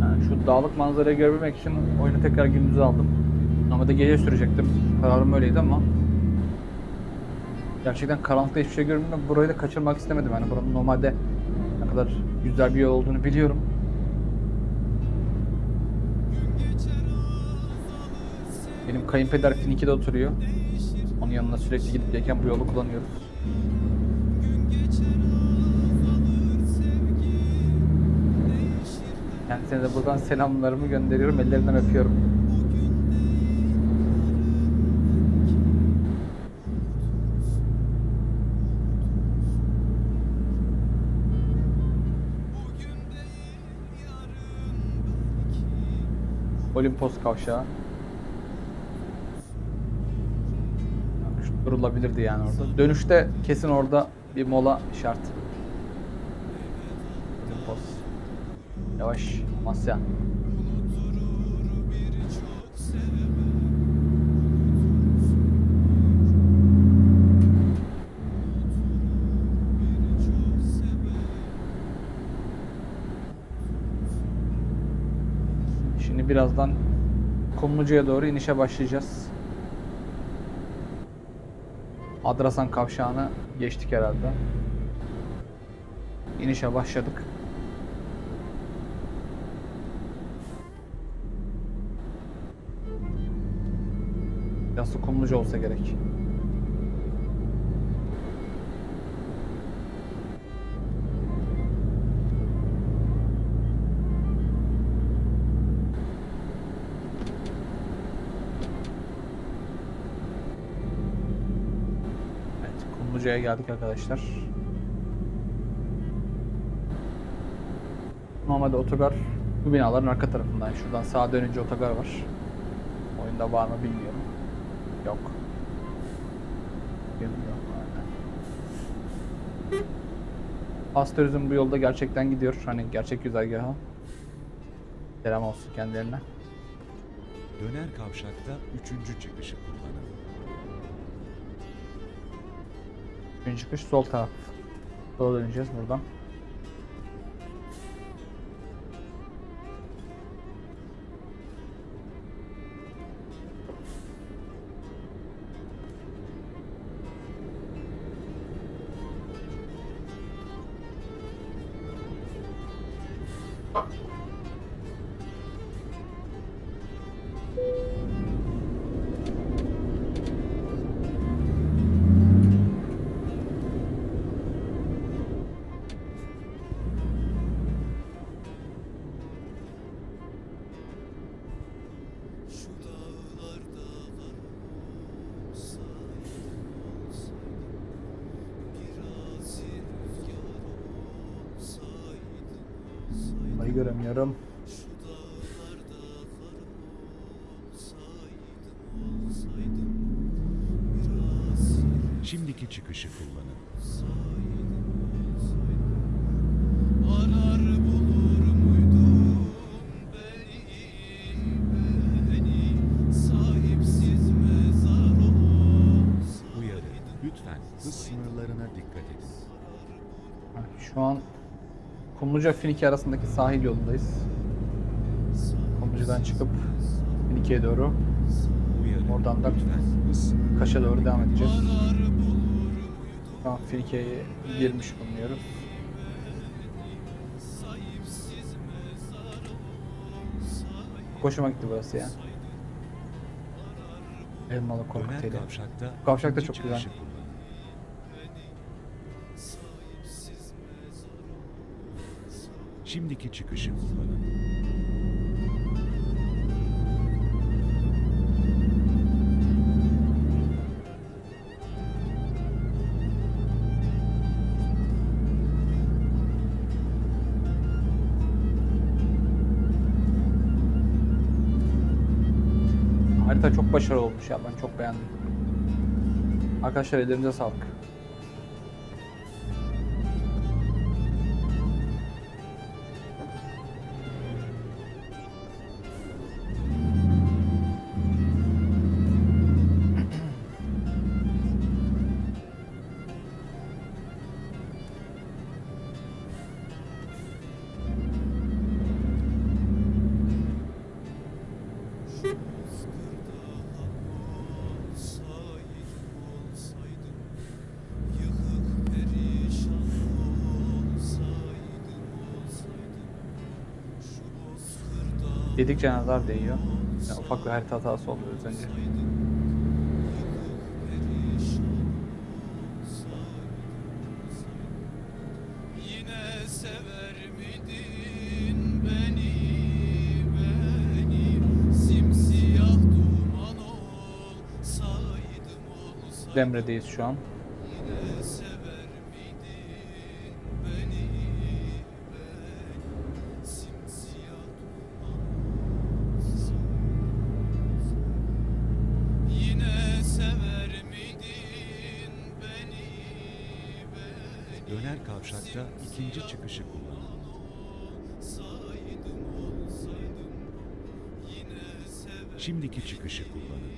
Yani şu dağlık manzarayı görebilmek için oyunu tekrar gündüze aldım. Normalde gece sürecektim. Kararım öyleydi ama gerçekten karanlıkta hiçbir şey görmüyorum. Burayı da kaçırmak istemedim. Yani buranın normalde ne kadar güzel bir yol olduğunu biliyorum. Benim kayınpeder Finiki'de oturuyor. Onun yanına sürekli gidip gelirken bu yolu kullanıyoruz. Kendisine de buradan selamlarımı gönderiyorum. Ellerinden öpüyorum. Olimpos kavşağı. Durulabilirdi yani orada. Dönüşte kesin orada bir mola şart. Olimpos. Yavaş. Masya. Şimdi birazdan Kumlucu'ya doğru inişe başlayacağız. Adrasan kavşağını geçtik herhalde. İnişe başladık. Yası Kumlucu olsa gerek. Kumlucu'ya geldik arkadaşlar. Normalde otogar bu binaların arka tarafından. Şuradan sağa dönünce otogar var. Oyunda var mı bilmiyorum. Yok. Bilmiyorum. Aynen. Pastörüzm bu yolda gerçekten gidiyor. Hani gerçek güzergaha. Selam olsun kendilerine. Döner kavşakta üçüncü çıkışı kullanın. Ön çıkış sol taraf. Sola döneceğiz buradan. Göremiyorum. Şimdiki çıkışı kullanın. Arar bulur muydum beni, beni Sahipsiz mezar olsaydım Uyarı. Lütfen hız sınırlarına dikkat edin. Ha, Şu an Kumluca Finike arasındaki sahil yolundayız. Kumluca'dan çıkıp Finike'ye doğru. Oradan da Kaş'a doğru devam edeceğiz. Şu an Finike'ye girmiş bulunuyoruz. Hoşuma gitti burası ya. Elmalı Döner kokteyli. kavşakta, çok güzel. Şimdiki çıkışı kullanın. Harita çok başarılı olmuş ya ben çok beğendim. Arkadaşlar ellerinize sağlık. Dedikçe nazar değiyor. Ya, ufak bir harita hatası oldu az önce. Demre'deyiz şu an. İkinci çıkışı kullanın. Şimdiki çıkışı kullanın.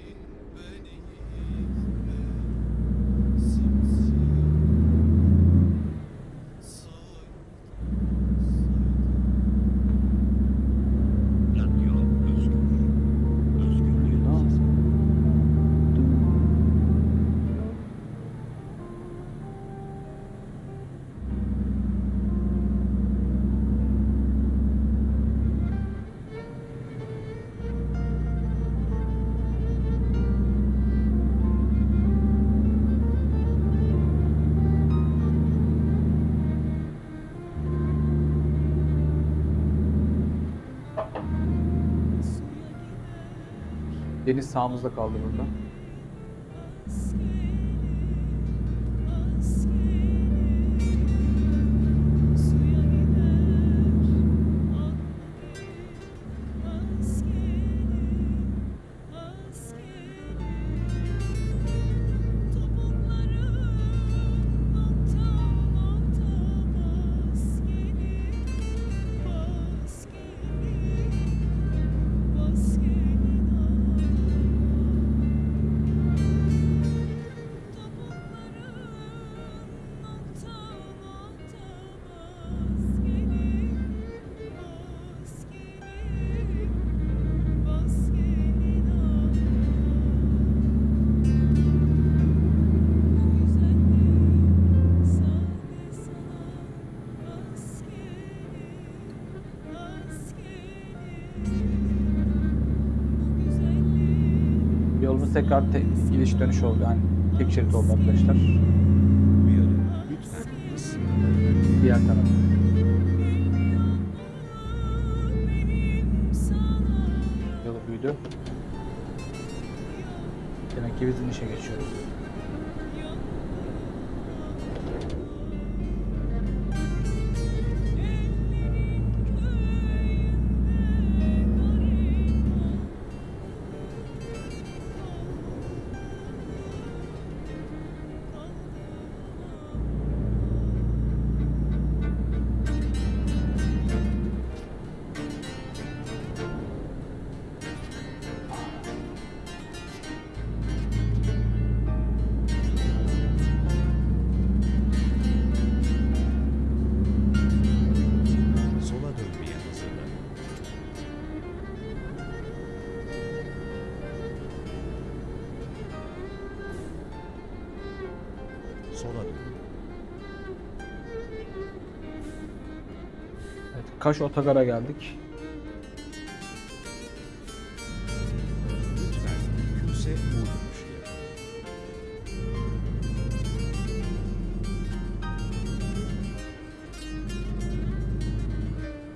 Deniz sağımızda kaldı burada. Tekrar te- gidiş dönüş oldu. Yani tek şerit oldu arkadaşlar. Kaş Otogar'a geldik.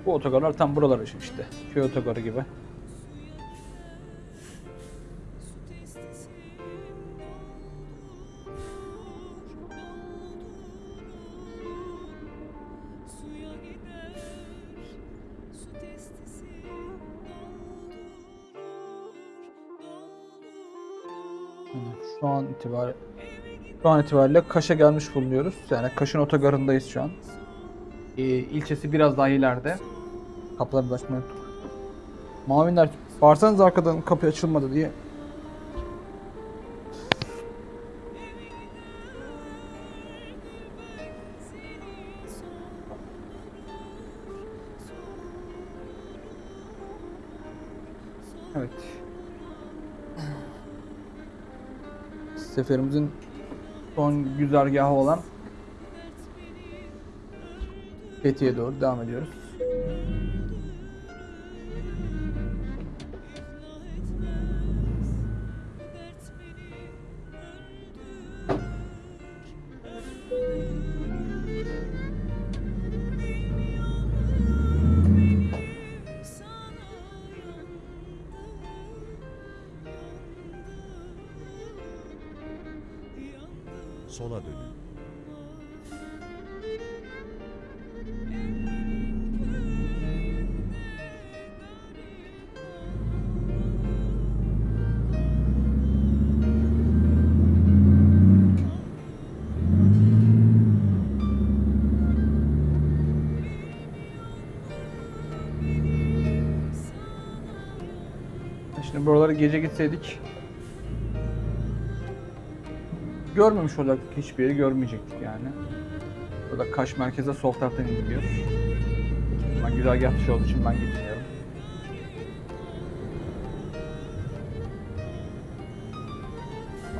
Bu otogarlar tam buralar için işte. Köy otogarı gibi. Şu an itibariyle şu an itibariyle Kaş'a gelmiş bulunuyoruz. Yani Kaş'ın otogarındayız şu an. Ee, ilçesi biraz daha ileride. Kapıları da açmayı unuttuk. Mavinler bağırsanız arkadan kapı açılmadı diye. Seferimizin son güzergahı olan Fethiye'ye doğru devam ediyoruz. Gece gitseydik görmemiş olacaktık hiçbir yeri görmeyecektik yani. Burada Kaş merkeze sol taraftan gidiyor. Ben güzergah dışı olduğu için ben gitmiyorum.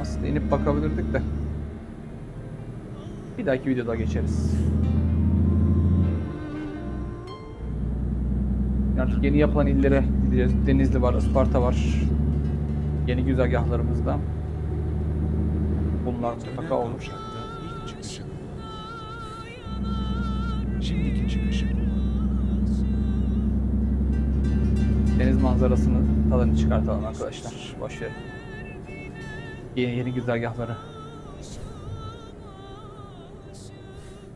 Aslında inip bakabilirdik de. Bir dahaki videoda geçeriz. Artık yeni yapılan illere gideceğiz. Denizli var, Isparta var. Yeni güzergahlarımızda. Bunlar mutlaka kullanın. Şimdiki çıkışı kullanın. Deniz manzarasını tadını çıkartalım arkadaşlar. Boş verin. Yeni yeni güzergahları.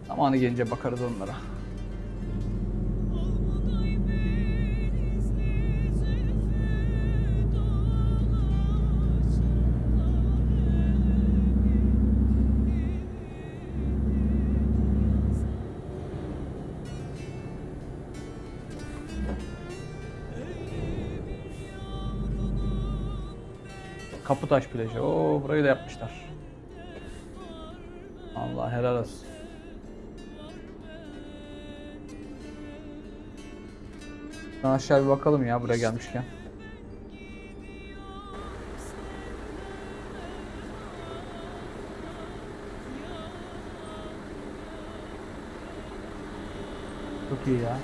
Zamanı gelince bakarız onlara. Kaputaş plajı. Oo burayı da yapmışlar. Allah helal olsun. Şuradan aşağı bir bakalım ya buraya gelmişken. Çok iyi ya.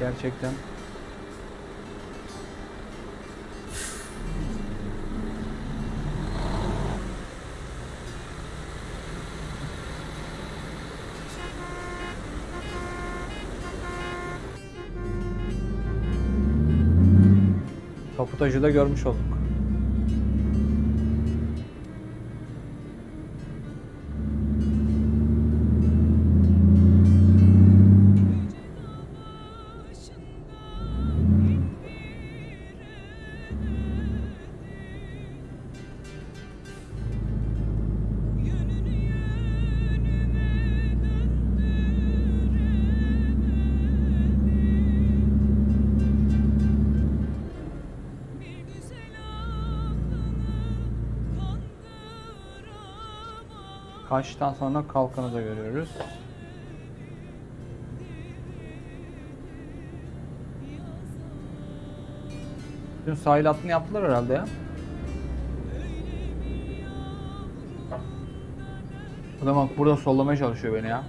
Gerçekten. Kaputajı da görmüş olduk. Kaçtan sonra kalkanı da görüyoruz. Dün sahil hattını yaptılar herhalde ya. Adam bak burada sollamaya çalışıyor beni ya.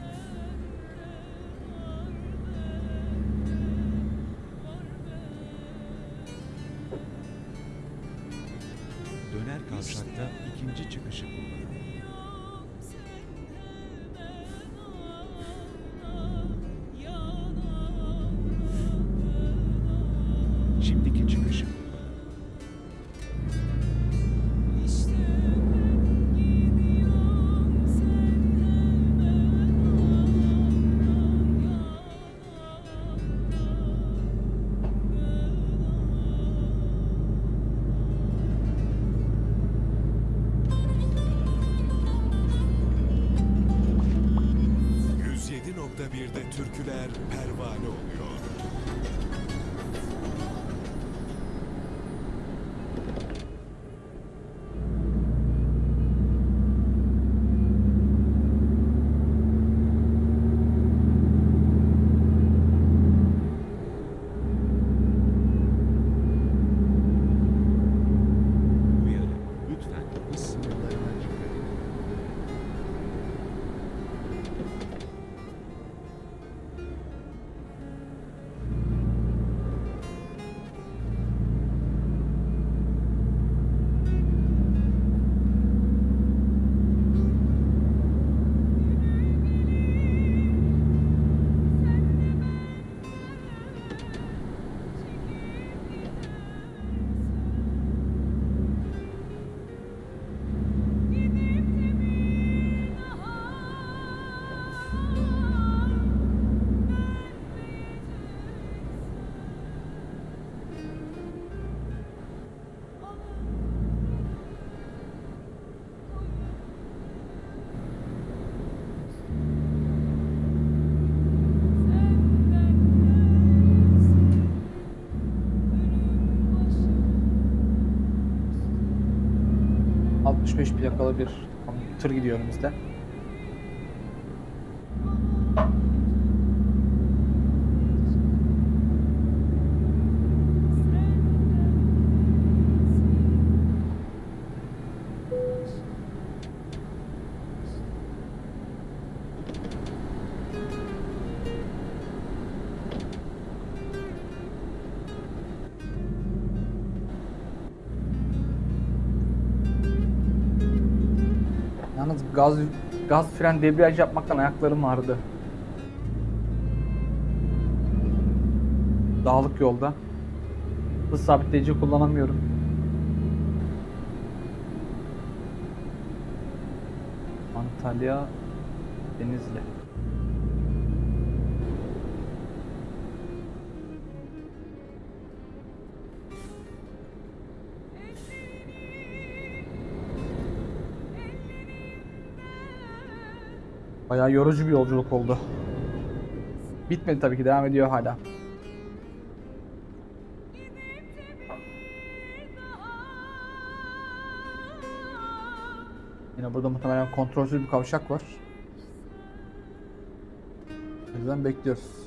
Plakalı bir tır gidiyor önümüzde. Gaz gaz fren debriyaj yapmaktan ayaklarım ağrıdı. Dağlık yolda. Hız sabitleyici kullanamıyorum. Antalya Denizli. Bayağı yorucu bir yolculuk oldu. Bitmedi tabii ki devam ediyor hala. Yine burada muhtemelen kontrolsüz bir kavşak var. O yüzden bekliyoruz.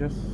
Doğru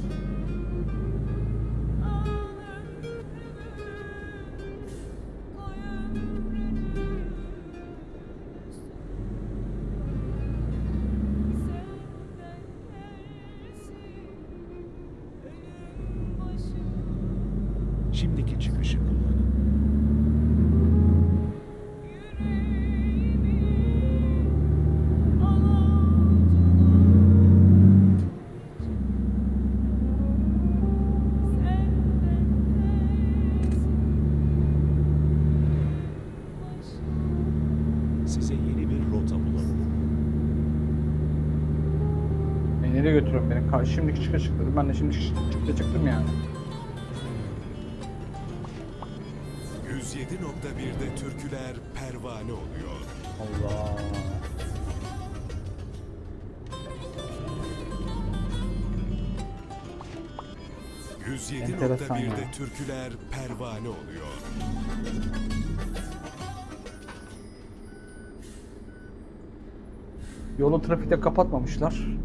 Şimdiki çıkış çıktı. Ben de şimdi çıkışta çıktım yani. 107.1'de türküler pervane oluyor. Allah. Enteresan ya. 107.1'de türküler pervane oluyor. Yolu trafikte kapatmamışlar.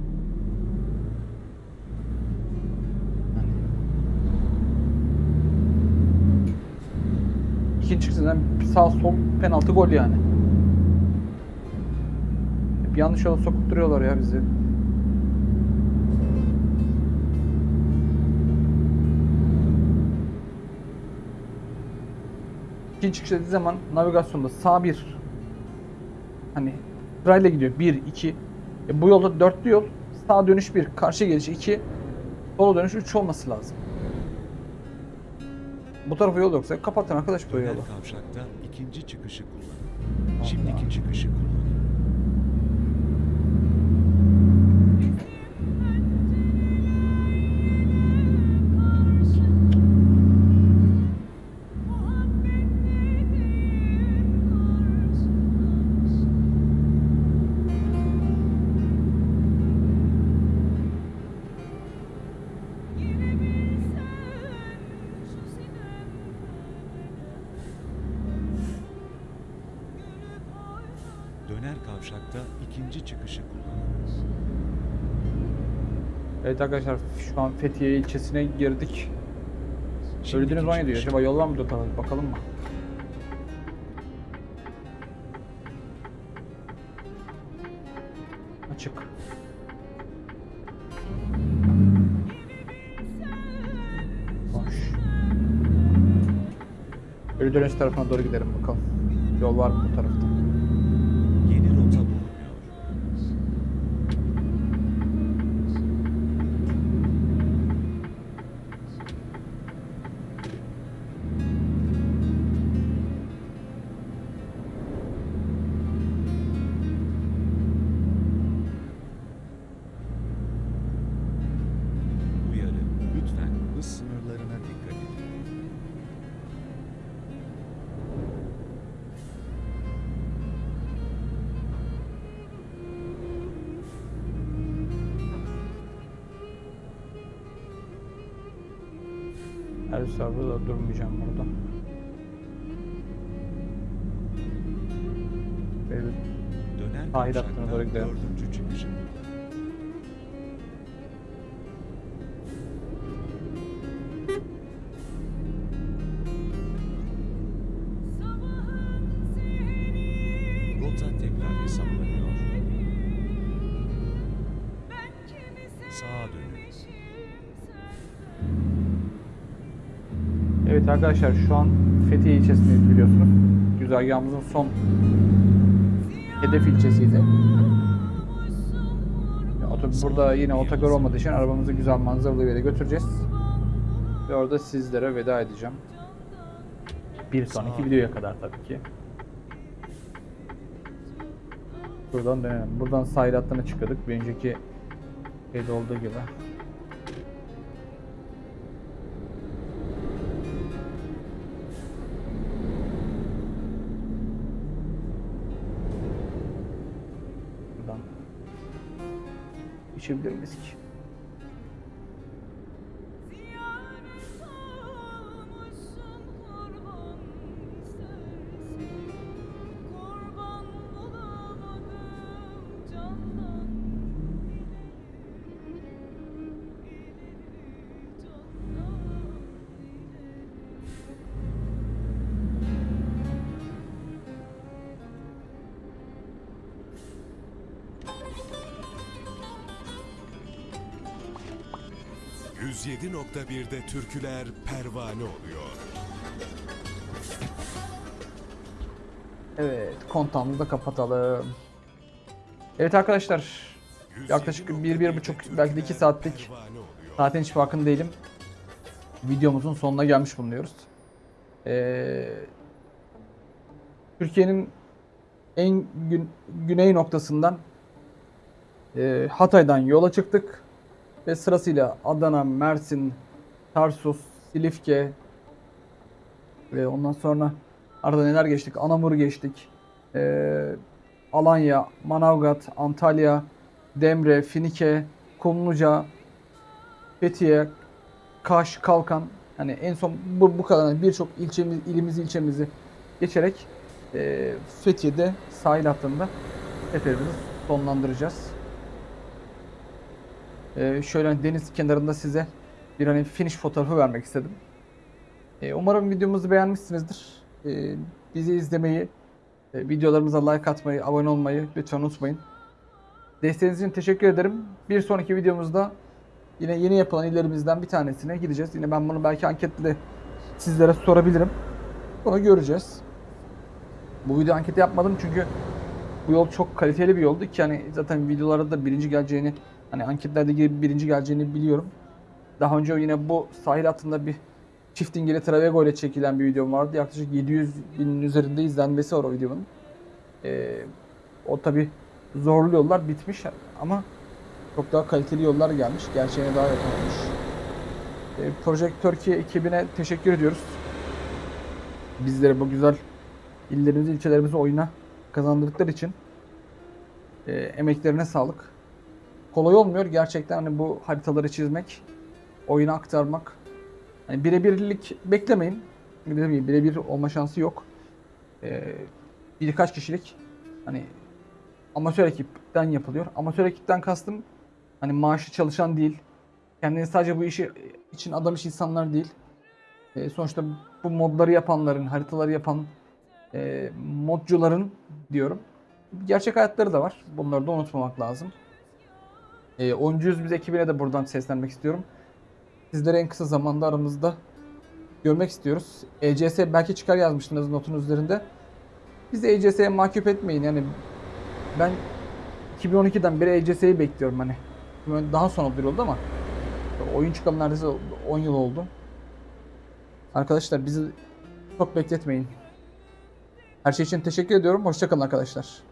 Sağ sol penaltı gol yani. Hep yanlış yola sokup ya bizi. İkinci çıkış dediği zaman navigasyonda sağ bir hani sırayla gidiyor. 1, 2. E bu yolda dörtlü yol. Sağ dönüş 1, karşı geliş 2, sola dönüş 3 olması lazım. Bu tarafa yol yoksa kapatın arkadaş bu yolu. kavşakta ikinci çıkışı kullanın. Şimdiki çıkışı kullanın. Evet arkadaşlar şu an Fethiye ilçesine girdik. Söylediğiniz banyo diyor. Acaba yol var mı tarafa? Bakalım mı? Açık. Boş. Ölü dönüş tarafına doğru gidelim bakalım. Yol var mı bu tarafta? Arkadaşlar şu an Fethiye ilçesindeyiz biliyorsunuz. Güzergahımızın son hedef ilçesiydi. Burada yine otogar olmadığı için arabamızı güzel manzaralı bir yere götüreceğiz. Ve orada sizlere veda edeceğim. Bir sonraki videoya kadar tabii ki. Buradan dönelim. Buradan sahil hattına çıkıyorduk. Bir önceki şeyde olduğu gibi. İçebilir miyiz ...107.1'de türküler pervane oluyor. Evet, kontağımızı da kapatalım. Evet arkadaşlar, Yaklaşık bir, bir buçuk, belki de iki saatlik Pervane oluyor. Zaten hiç farkında değilim. Videomuzun sonuna gelmiş bulunuyoruz. Ee, Türkiye'nin en gün, güney noktasından e, Hatay'dan yola çıktık. Ve sırasıyla Adana, Mersin, Tarsus, Silifke ve ondan sonra Arada neler geçtik? Anamur geçtik. Ee, Alanya, Manavgat, Antalya, Demre, Finike, Kumluca, Fethiye, Kaş, Kalkan. Hani en son bu, bu kadar hani birçok ilçemiz, ilimiz, ilçemizi geçerek e, Fethiye'de sahil hattında seferimizi sonlandıracağız. E, şöyle hani deniz kenarında size bir hani finish fotoğrafı vermek istedim. E, umarım videomuzu beğenmişsinizdir. E, bizi izlemeyi, e, videolarımıza like atmayı, abone olmayı lütfen unutmayın. Desteğiniz için teşekkür ederim. Bir sonraki videomuzda yine yeni yapılan illerimizden bir tanesine gideceğiz. Yine ben bunu belki anketle sizlere sorabilirim. Bunu göreceğiz. Bu video anketi yapmadım çünkü bu yol çok kaliteli bir yoldu ki hani zaten videolarda da birinci geleceğini hani anketlerde gibi birinci geleceğini biliyorum. Daha önce yine bu sahil hattında bir çift dingili Travego ile çekilen bir videom vardı. Yaklaşık 700 binin üzerinde izlenmesi var o videonun. Ee, o tabi zorlu yollar bitmiş ama çok daha kaliteli yollar gelmiş. Gerçeğine daha yakın olmuş. Ee, Project Turkey ekibine teşekkür ediyoruz. Bizlere bu güzel illerimizi, ilçelerimizi oyuna kazandırdıkları için e, emeklerine sağlık. Kolay olmuyor gerçekten hani bu haritaları çizmek, oyuna aktarmak. Hani birebirlik beklemeyin. Dediğim gibi birebir olma şansı yok. E, birkaç kişilik hani amatör ekipten yapılıyor. Amatör ekipten kastım hani maaşı çalışan değil. Kendini sadece bu işi için adamış insanlar değil. E, sonuçta bu modları yapanların, haritaları yapan e, modcuların diyorum. Gerçek hayatları da var. Bunları da unutmamak lazım. E, Oyuncuyuz biz ekibine de buradan seslenmek istiyorum. Sizleri en kısa zamanda aramızda görmek istiyoruz. ECS belki çıkar yazmıştınız notun üzerinde. Biz ECS'ye mahcup etmeyin yani ben 2012'den beri ECS'yi bekliyorum hani. Daha sonra duyuruldu ama oyun çıkalı neredeyse 10 yıl oldu. Arkadaşlar bizi çok bekletmeyin. Her şey için teşekkür ediyorum. Hoşçakalın arkadaşlar.